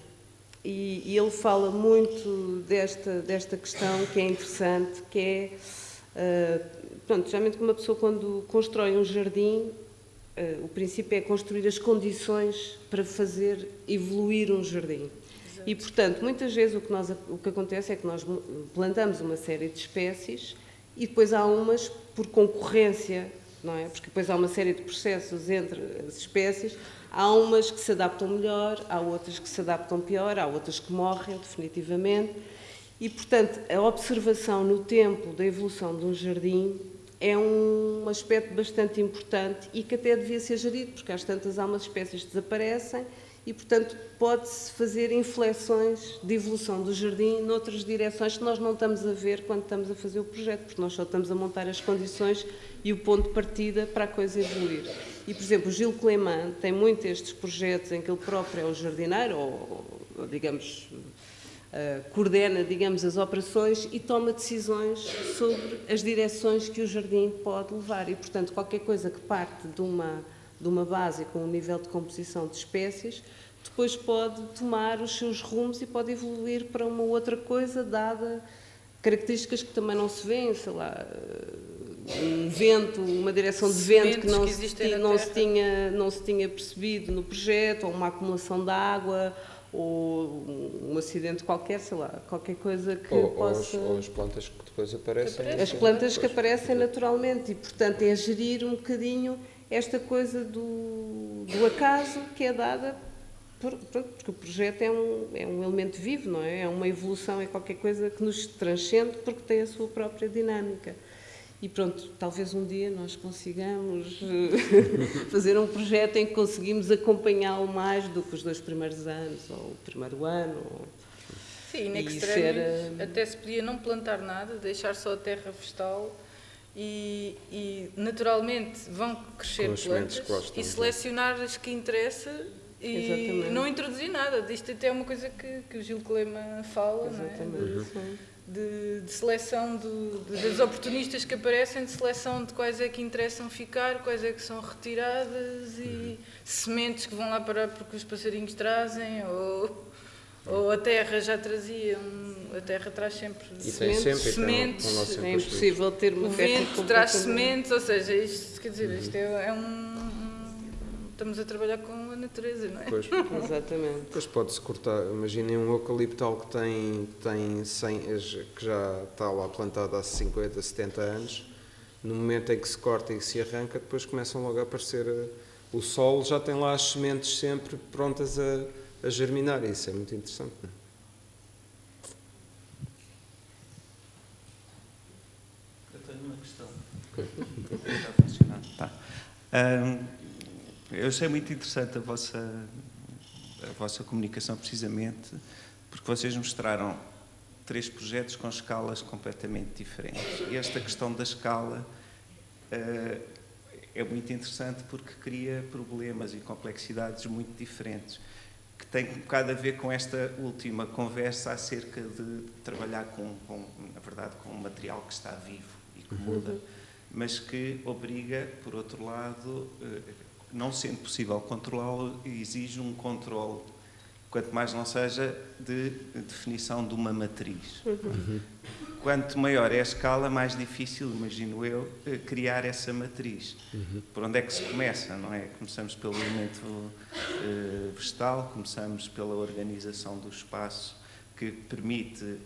E, e, ele fala muito desta, desta questão que é interessante, que é, uh, pronto, geralmente uma pessoa quando constrói um jardim, uh, o princípio é construir as condições para fazer evoluir um jardim. E, portanto, muitas vezes o que, nós, o que acontece é que nós plantamos uma série de espécies e depois há umas por concorrência, não é? Porque depois há uma série de processos entre as espécies. Há umas que se adaptam melhor, há outras que se adaptam pior, há outras que morrem definitivamente. E, portanto, a observação no tempo da evolução de um jardim é um aspecto bastante importante e que até devia ser gerido, porque às tantas há umas espécies que desaparecem e, portanto, pode-se fazer inflexões de evolução do jardim noutras direções que nós não estamos a ver quando estamos a fazer o projeto, porque nós só estamos a montar as condições e o ponto de partida para a coisa evoluir. E, por exemplo, o Gil Clément tem muito estes projetos em que ele próprio é o jardineiro, ou, ou digamos, uh, coordena, digamos, as operações e toma decisões sobre as direções que o jardim pode levar. E, portanto, qualquer coisa que parte de uma de uma base com um nível de composição de espécies, depois pode tomar os seus rumos e pode evoluir para uma outra coisa, dada características que também não se vêem, sei lá, um vento, uma direção de vento que não, que se, tinha, não, se, tinha, não se tinha percebido no projeto, ou uma acumulação de água, ou um acidente qualquer, sei lá, qualquer coisa que ou, possa... Ou as, ou as plantas que depois aparecem. As plantas que aparecem naturalmente e, portanto, é gerir um bocadinho esta coisa do, do acaso que é dada por, porque o projeto é um, é um elemento vivo, não é? É uma evolução, é qualquer coisa que nos transcende porque tem a sua própria dinâmica. E pronto, talvez um dia nós consigamos eh, *laughs* fazer um projeto em que conseguimos acompanhá-lo mais do que os dois primeiros anos, ou o primeiro ano. Sim, in extremis, ser, até se podia não plantar nada, deixar só a terra vegetal e, e naturalmente vão crescer plantas e selecionar as que interessa e Exatamente. não introduzir nada. Isto até é uma coisa que, que o Gil Clema fala, Exatamente. não é? De, de, seleção do, de, das oportunistas que aparecem, de seleção de quais é que interessam ficar, quais é que são retiradas e uhum. sementes que vão lá parar porque os passarinhos trazem ou ou a terra já trazia, a terra traz sempre e sementes, sempre, sementes. então, é impossível ter uma o vento traz sementes, ou seja, isto, quer dizer, isto é, é um, estamos a trabalhar com natureza, não é? Pois, *laughs* Exatamente. Depois pode-se cortar, imaginem um eucaliptal que tem, tem 100, que já está lá plantado há 50, 70 anos, no momento em que se corta e se arranca, depois começam logo a aparecer, eh, o solo já tem lá as sementes sempre prontas a a germinar. Isso é muito interessante. Não é? Eu tenho uma questão. *laughs* tá. Um, eu achei muito interessante a vossa, a vossa comunicação, precisamente, porque vocês mostraram três projetos com escalas completamente diferentes. E esta questão da escala uh, é muito interessante porque cria problemas e complexidades muito diferentes que tem um bocado a ver com esta última conversa acerca de trabalhar com, com na verdade, com um material que está vivo e que muda, uhum. mas que obriga, por outro lado, eh, não sendo possível controlá-lo, exige um controle, quanto mais não seja de definição de uma matriz. Uhum. Quanto maior é a escala, mais difícil, imagino eu, eh, criar essa matriz. Uhum. Por onde é que se começa, não é? Começamos pelo elemento uh, vegetal, começamos pela organização do espaço, que permite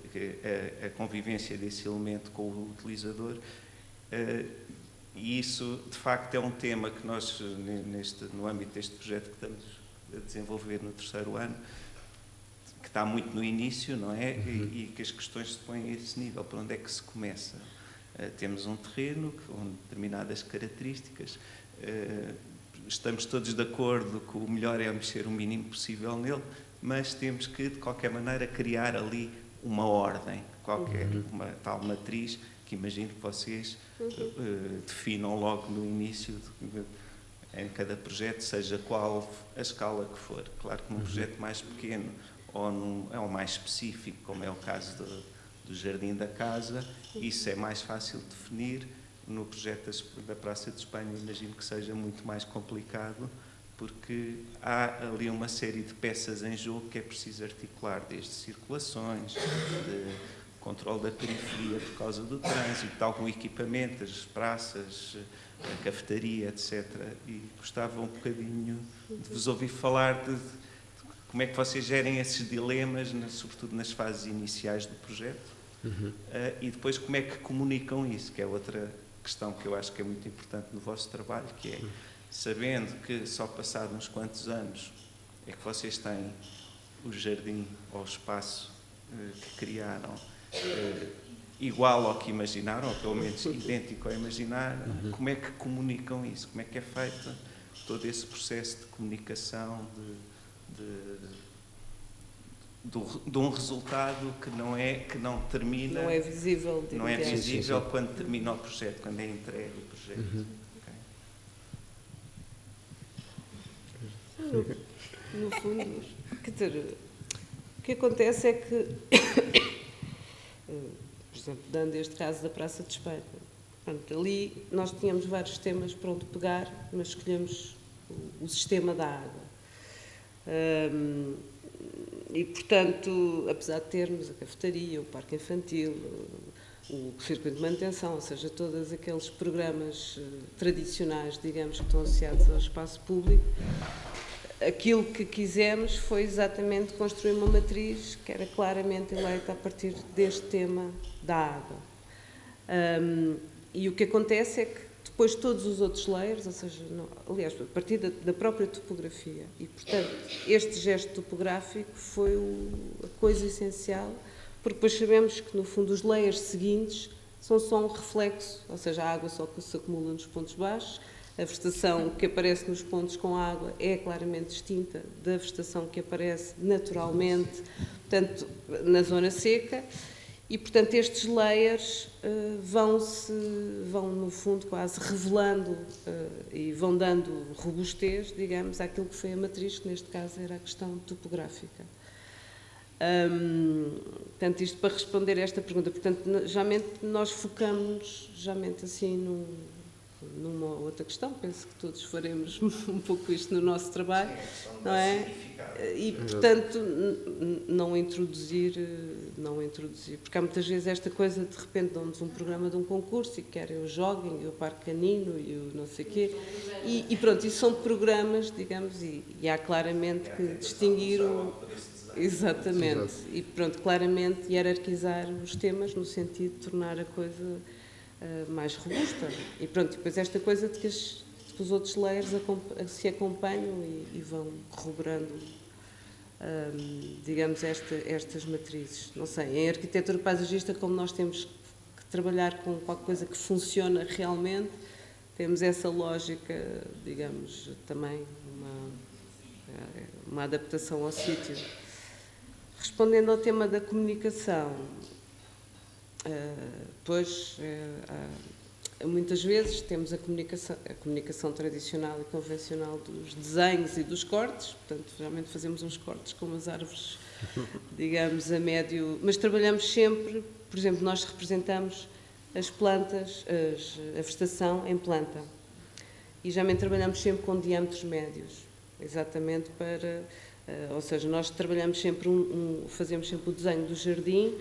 a, a, convivência desse elemento com o utilizador. E isso, de facto, é um tema que nós, neste, no âmbito deste projeto que estamos a desenvolver no terceiro ano, que está muito no início, não é? Uhum. E, e, que as questões se põem a esse nível. Por onde é que se começa? Uh, temos um terreno com determinadas características. Uh, estamos todos de acordo que o melhor é mexer o mínimo possível nele, mas temos que, de qualquer maneira, criar ali uma ordem, qualquer, uhum. uma tal matriz que imagino que vocês uh, definam logo no início de, de, em cada projeto, seja qual a escala que for. Claro que num uhum. projeto mais pequeno ou num, é um mais específico, como é o caso do, do Jardim da Casa, isso é mais fácil de definir. No projeto da Praça de Espanha, imagino que seja muito mais complicado, porque há ali uma série de peças em jogo que é preciso articular, desde circulações, de controle da periferia por causa do trânsito, de algum equipamento, as praças, a cafetaria, etc. E gostava um bocadinho de vos ouvir falar de, de como é que vocês gerem esses dilemas, sobretudo nas fases iniciais do projeto, uhum. uh, e depois como é que comunicam isso, que é outra questão que eu acho que é muito importante no vosso trabalho, que é, sabendo que só passado uns quantos anos é que vocês têm o jardim ou o espaço uh, que criaram, eh, igual ao que imaginaram, ou pelo menos idêntico ao imaginar, uhum. como é que comunicam isso? Como é que é feito todo esse processo de comunicação, de, de, de, de um resultado que não é que não termina não é visível não é visível sim, sim. quando termina o projeto quando é entregue o projeto uhum. okay. no, no fundo quer dizer, o que acontece é que por exemplo, dando este caso da Praça de Espanha. Pronto, ali nós tínhamos vários temas para onde pegar, mas escolhemos o, sistema da água. Um, e, portanto, apesar de termos a cafetaria, o parque infantil, o circuito de manutenção, ou seja, todos aqueles programas eh, tradicionais, digamos, que estão associados ao espaço público, aquilo que quisemos foi exatamente construir uma matriz que era claramente eleita a partir deste tema da água. Um, e o que acontece é que depois todos os outros layers, ou seja, aliás, a partir da, da, própria topografia, e portanto este gesto topográfico foi o, a coisa essencial, porque depois sabemos que no fundo os layers seguintes são só um reflexo, ou seja, a água só se acumula nos pontos baixos, a vegetação que aparece nos pontos com água é claramente distinta da vegetação que aparece naturalmente, portanto, na zona seca. E, portanto, estes layers uh, vão-se, vão, no fundo, quase revelando uh, e vão dando robustez, digamos, àquilo que foi a matriz, que neste caso era a questão topográfica. Um, portanto, isto para responder a esta pergunta. Portanto, geralmente nós focamos, geralmente assim, num, numa outra questão, penso que todos faremos *laughs* um pouco isto no nosso trabalho, não é? E, portanto, não introduzir, não introduzir, porque há muitas vezes esta coisa, de repente, dão-nos um programa de um concurso e querem o jogging, e o parque canino, e o não sei quê, e, e pronto, isso são programas, digamos, e, e há claramente que distinguir o... Exatamente, e pronto, claramente hierarquizar os temas no sentido de tornar a coisa uh, mais robusta. E pronto, depois esta coisa de que, as, que os outros layers se acompanham e, e vão corroborando, um, digamos, esta, estas matrizes. Não sei, em arquitetura paisagista, como nós temos que trabalhar com qualquer coisa que funciona realmente, temos essa lógica, digamos, também uma, eh, uma adaptação ao sítio. Respondendo ao tema da comunicação, Pois, eh, muitas vezes temos a comunicação, a comunicação tradicional e convencional dos desenhos e dos cortes, portanto, realmente fazemos uns cortes com as árvores, *laughs* digamos, a médio. Mas trabalhamos sempre, por exemplo, nós representamos as plantas, as, a vegetação em planta. E geralmente trabalhamos sempre com diâmetros médios, exatamente para. Uh, ou seja, nós trabalhamos sempre, um, um, fazemos sempre o desenho do jardim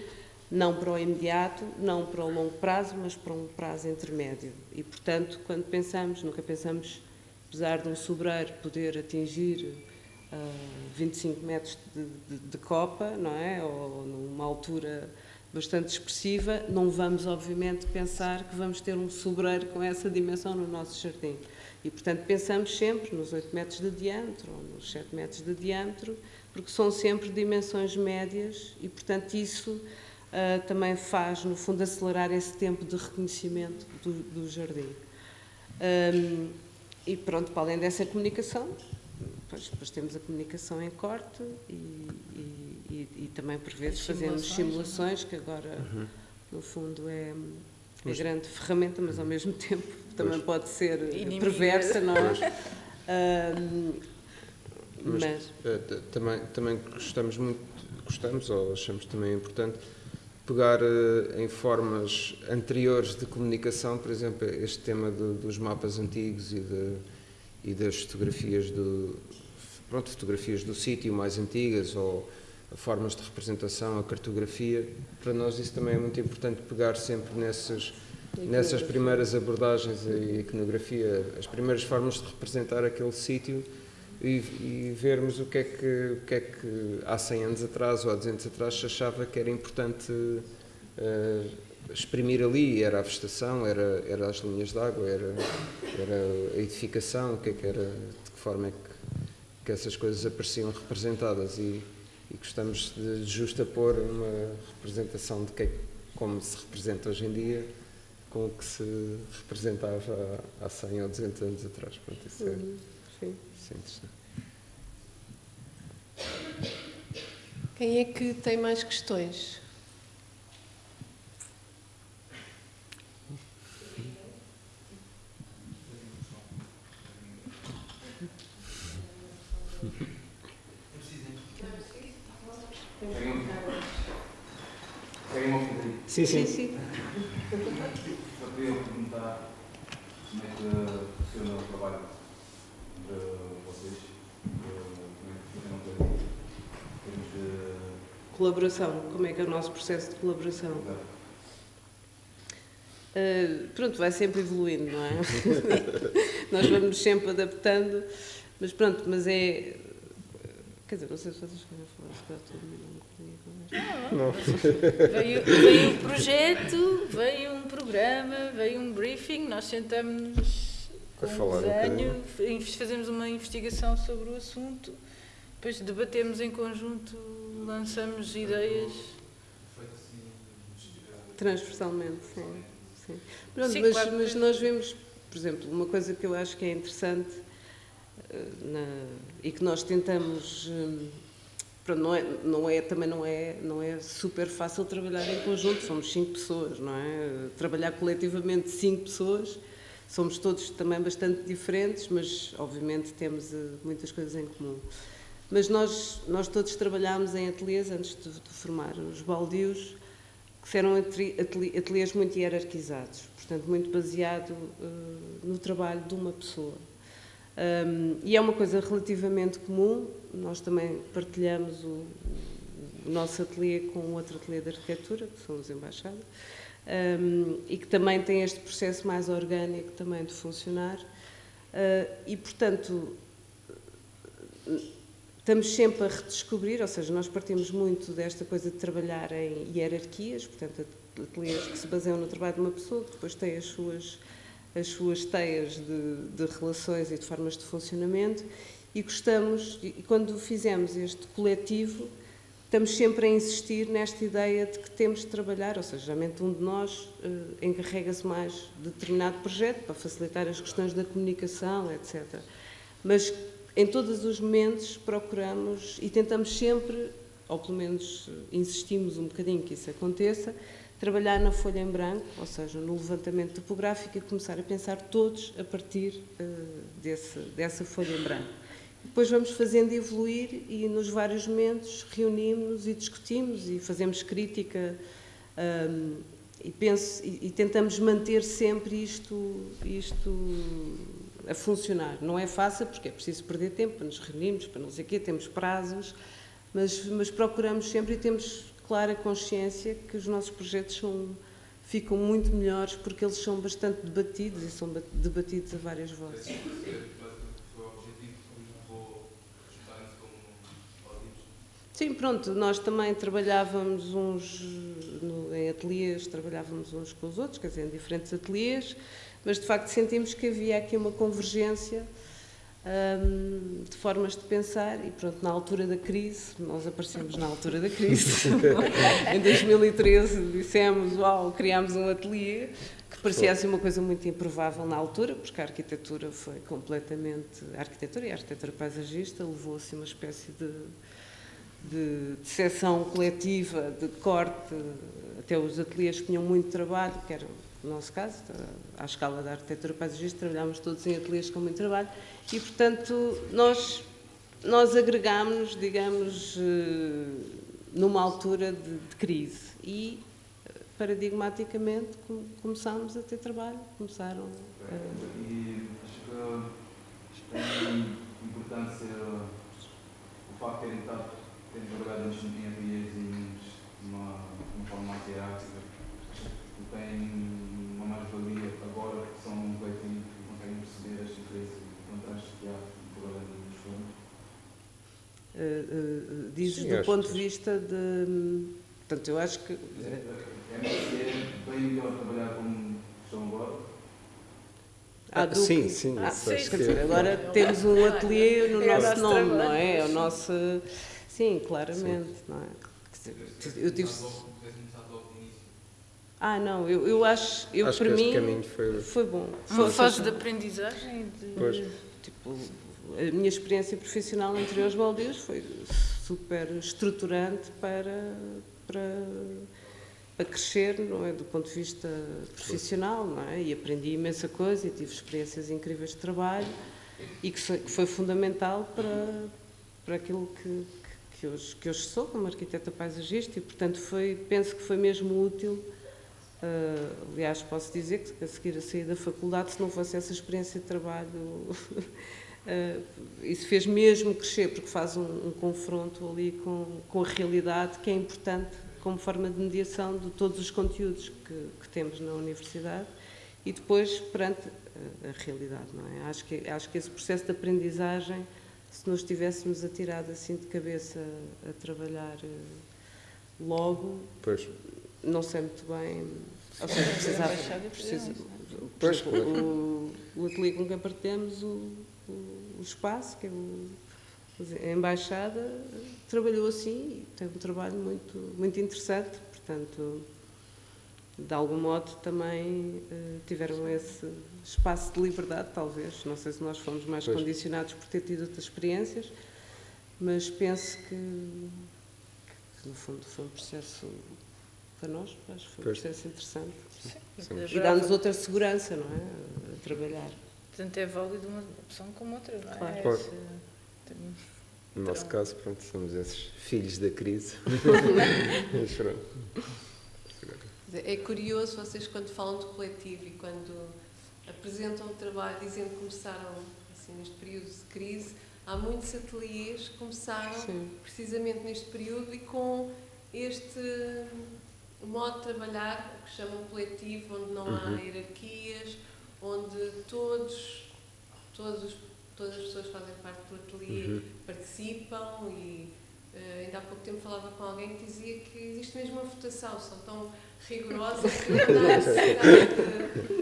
não para o imediato, não para o longo prazo, mas para um prazo intermédio. E, portanto, quando pensamos, nunca pensamos, apesar de um sobreiro poder atingir 25 metros de, de, de, copa, não é? Ou numa altura bastante expressiva, não vamos, obviamente, pensar que vamos ter um sobreiro com essa dimensão no nosso jardim. E, portanto, pensamos sempre nos 8 metros de diâmetro ou nos 7 metros de diâmetro, porque são sempre dimensões médias e, portanto, isso uh, também faz, no fundo, acelerar esse tempo de reconhecimento do, do jardim. Um, e pronto, para além dessa comunicação, depois, depois temos a comunicação em corte e, e, e, e também por vezes fazemos simulações, que agora uhum. no fundo é, é grande ferramenta, mas ao mesmo tempo *laughs* também pode ser Inimiga. perversa, não é? um, mas, mas uh, também, também gostamos muito, gostamos ou achamos também importante pegar uh, em formas anteriores de comunicação, por exemplo, este tema do, dos mapas antigos e, de, e das fotografias do, pronto, fotografias do sítio mais antigas ou formas de representação, a cartografia, para nós isso também é muito importante pegar sempre nessas, nessas primeiras abordagens a iconografia, as primeiras formas de representar aquele sítio e, e, vermos o que, é que, o que é que há 100 anos atrás ou há 200 atrás se achava que era importante uh, exprimir ali, era a vegetação, era, era as linhas de água, era, era a edificação, o que é que era, de que forma é que que essas coisas apareciam representadas e, e gostamos de justapor uma representação de que, como se representa hoje em dia com o que se representava há 100 ou 200 anos atrás. Pronto, isso, é, uhum, sim. isso é interessante. Quem é que tem mais questões? Sim, sim. sim, Só queria perguntar como é que funciona o trabalho de vocês, como é que funciona o termos de... Colaboração, como é que é o nosso processo de colaboração? Uh, pronto, vai sempre evoluindo, não é? *laughs* Nós vamos sempre adaptando, mas pronto, mas é. Quer dizer, não sei se vocês querem falar, se calhar todo mundo. Não. Veio, veio um projeto, veio um programa, veio um briefing, nós sentamos com um desenho, um fazemos uma investigação sobre o assunto, depois debatemos em conjunto, lançamos ideias. Transversalmente, sim. sim. Pronto, sim mas, claro, mas nós vemos, por exemplo, uma coisa que eu acho que é interessante eh, na, e que nós tentamos hum, não é, não é, também não é, não é super fácil trabalhar em conjunto, somos cinco pessoas, não é? Trabalhar coletivamente cinco pessoas, somos todos também bastante diferentes, mas obviamente temos uh, muitas coisas em comum. Mas nós, nós todos trabalhámos em ateliês antes de, de formar os baldios, que eram ateliês muito hierarquizados, portanto, muito baseado uh, no trabalho de uma pessoa. Um, e é uma coisa relativamente comum, nós também partilhamos o, o nosso ateliê com outro ateliê de arquitetura, que são os embaixados, um, e que também tem este processo mais orgânico também de funcionar. Uh, e, portanto, estamos sempre a redescobrir, ou seja, nós partimos muito desta coisa de trabalhar em hierarquias, portanto, ateliês que se baseiam no trabalho de uma pessoa, que depois tem as suas as suas teias de, de, relações e de formas de funcionamento e gostamos, e quando fizemos este coletivo, estamos sempre a insistir nesta ideia de que temos de trabalhar, ou seja, geralmente um de nós uh, encarrega-se mais de determinado projeto para facilitar as questões da comunicação, etc. Mas em todos os momentos procuramos e tentamos sempre, ou pelo menos insistimos um bocadinho que isso aconteça, trabalhar na folha em branco, ou seja, no levantamento topográfico e começar a pensar todos a partir uh, desse, dessa folha em branco. Depois vamos fazendo evoluir e nos vários momentos reunimos e discutimos e fazemos crítica um, ehm, e, penso, e, e, tentamos manter sempre isto, isto a funcionar. Não é fácil porque é preciso perder tempo para nos reunirmos, para não sei o quê, temos prazos, mas, mas procuramos sempre e temos clara consciência que os nossos projetos são, ficam muito melhores porque eles são bastante debatidos e são debatidos a várias vozes. Sim, pronto, nós também trabalhávamos uns no, em ateliês, trabalhávamos uns com os outros, quer dizer, em diferentes ateliês, mas de facto sentimos que havia aqui uma convergência hum, de formas de pensar e pronto, na altura da crise, nós aparecemos na altura da crise, *laughs* em 2013 dissemos, uau, criámos um ateliê, que parecia assim uma coisa muito improvável na altura, porque a arquitetura foi completamente, a arquitetura e a arquitetura paisagista levou assim uma espécie de de, de seção coletiva, de corte, até os ateliês que tinham muito trabalho, que era o nosso caso, à escala da arquitetura paisagista, trabalhámos todos em ateliês com muito trabalho, e, portanto, nós, nós agregámos, digamos, eh, numa altura de, de crise, e paradigmaticamente começámos a ter trabalho, começaram a... E acho que tem importância o facto de terem estado temos trabalhado em ateliês e numa, numa forma mais hierárquica, tem uma mais-valia agora que são um coletivo que conseguem perceber as diferenças e contrastes que há trabalhando nos fornos. Uh, uh, dizes Sim, do ponto de vista de. Portanto, eu acho que. É, é, é bem melhor trabalhar como estão agora. Ah, sim, sim. Ah, sim, quer dizer, agora temos um ateliê no é nosso nome, não é? É o nosso. Sim, claramente, Sim. não é? Eu tive... Ah, não, eu, eu acho, eu acho para mim foi... foi bom. Uma fase de aprendizagem? De... Pois. Tipo, a minha experiência profissional entre os baldios foi super estruturante para, para, para crescer, não é, do ponto de vista profissional, não é? E aprendi imensa coisa e tive experiências incríveis de trabalho e que foi, que foi fundamental para, para aquilo que, que hoje, que hoje sou como arquiteta paisagista e, portanto, foi, penso que foi mesmo útil. Uh, aliás, posso dizer que a seguir a sair da faculdade, se não fosse essa experiência de trabalho, *laughs* uh, isso fez mesmo crescer, porque faz um, um, confronto ali com, com a realidade, que é importante como forma de mediação de todos os conteúdos que, que temos na universidade e depois perante a, a realidade, não é? Acho que, acho que esse processo de aprendizagem se nos tivéssemos atirado assim de cabeça a trabalhar eh, logo, pois. não sei muito bem. Ou seja, precisava. Precisa, pois, o, o ateliê com quem partilhamos o, o, espaço, que é o, a embaixada, trabalhou assim e tem um trabalho muito, muito interessante, portanto de algum modo também uh, tiveram esse espaço de liberdade, talvez. Não sei se nós fomos mais pois. condicionados por ter tido outras experiências, mas penso que, que, no fundo foi um processo para nós, acho que foi pois. um processo interessante. Sim. Sim. E dá-nos outra segurança, não é? A trabalhar. Portanto, é válido uma opção como outra, não é? Claro. claro. No nosso caso, pronto, somos esses filhos da crise. *laughs* É curioso vocês quando falam de coletivo e quando apresentam o trabalho dizendo que começaram assim, neste período de crise, há muitos ateliês que começaram Sim. precisamente neste período e com este modo de trabalhar que chamam coletivo, onde não uhum. há hierarquias, onde todos, todos, todas as pessoas que fazem parte do ateliê uhum. participam e uh, ainda há pouco tempo falava com alguém que dizia que existe mesmo uma votação, são tão rigorosa que *laughs* necessidade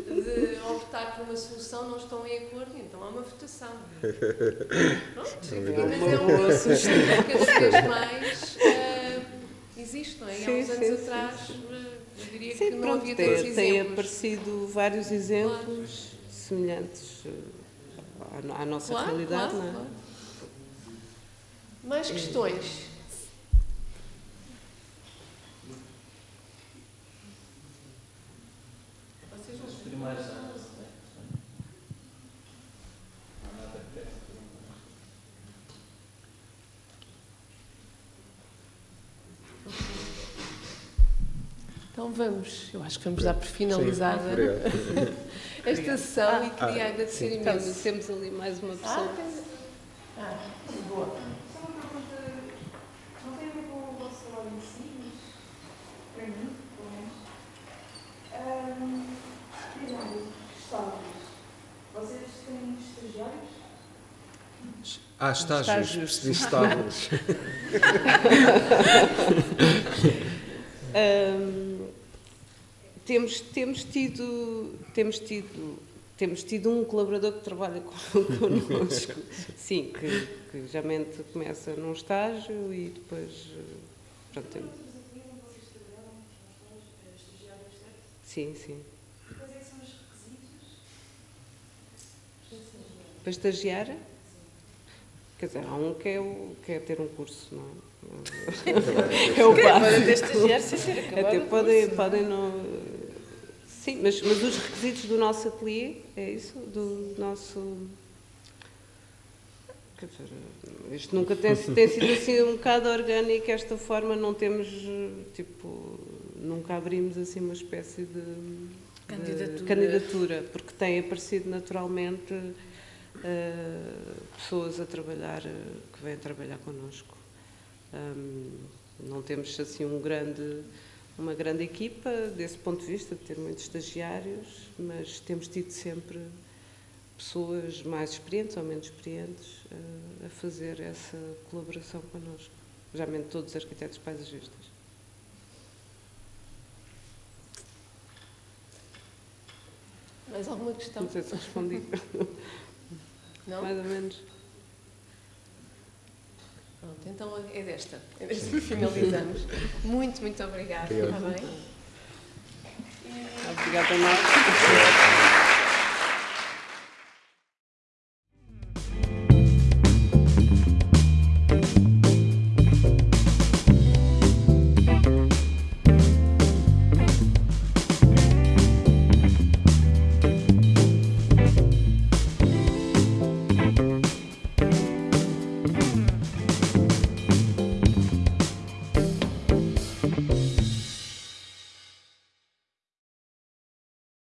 de, de, optar por uma solução, não estão em acordo, então há uma votação. Pronto, mas é um assunto que cada vez mais uh, existe, não é? E há uns anos sim, atrás, sim. Eu diria sim, que não pronto, havia tantos exemplos. Tem aparecido vários exemplos claro. semelhantes à, à nossa claro, realidade, claro, não é? Claro. Mais questões? Então vamos, eu acho que vamos dar por finalizada *laughs* esta sessão ah, e queria ah, agradecer sim. imenso. Então, temos ali mais uma pessoa. Ah, ah boa. Não tem a ver com o vosso trabalho em si, mas para mim, pelo menos. Estágios. Vocês têm estagiários? Ah, estágios, percebi estágios. um, *laughs* *laughs* temos, temos, tido, temos, tido, temos tido um colaborador que trabalha *laughs* connosco, sim, que, que geralmente começa num estágio e depois. Pronto, tem... Sim, sim. Quais é que são os requisitos? Para estagiar? Quer dizer, há um que é, o, que é ter um curso, não é? É o básico. Até podem, podem não... Sim, mas, mas os requisitos do nosso ateliê, é isso? Do nosso... Quer dizer, isto nunca tem, tem sido assim um bocado orgânico, esta forma, não temos, tipo, nunca abrimos assim uma espécie de... de Candidatura. candidatura, porque tem aparecido naturalmente eh, pessoas a trabalhar, eh, que vêm trabalhar connosco. Não temos assim um grande, uma grande equipa desse ponto de vista, de ter muitos estagiários, mas temos tido sempre pessoas mais experientes ou menos experientes eh, a fazer essa colaboração connosco. Geralmente todos os arquitetos paisagistas. Mais alguma questão? Não sei se respondi. *laughs* Não? Mais ou menos. Pronto, então é desta. É desta *laughs* que finalizamos. Muito, muito obrigada. Está bem? Obrigada a nós. *laughs*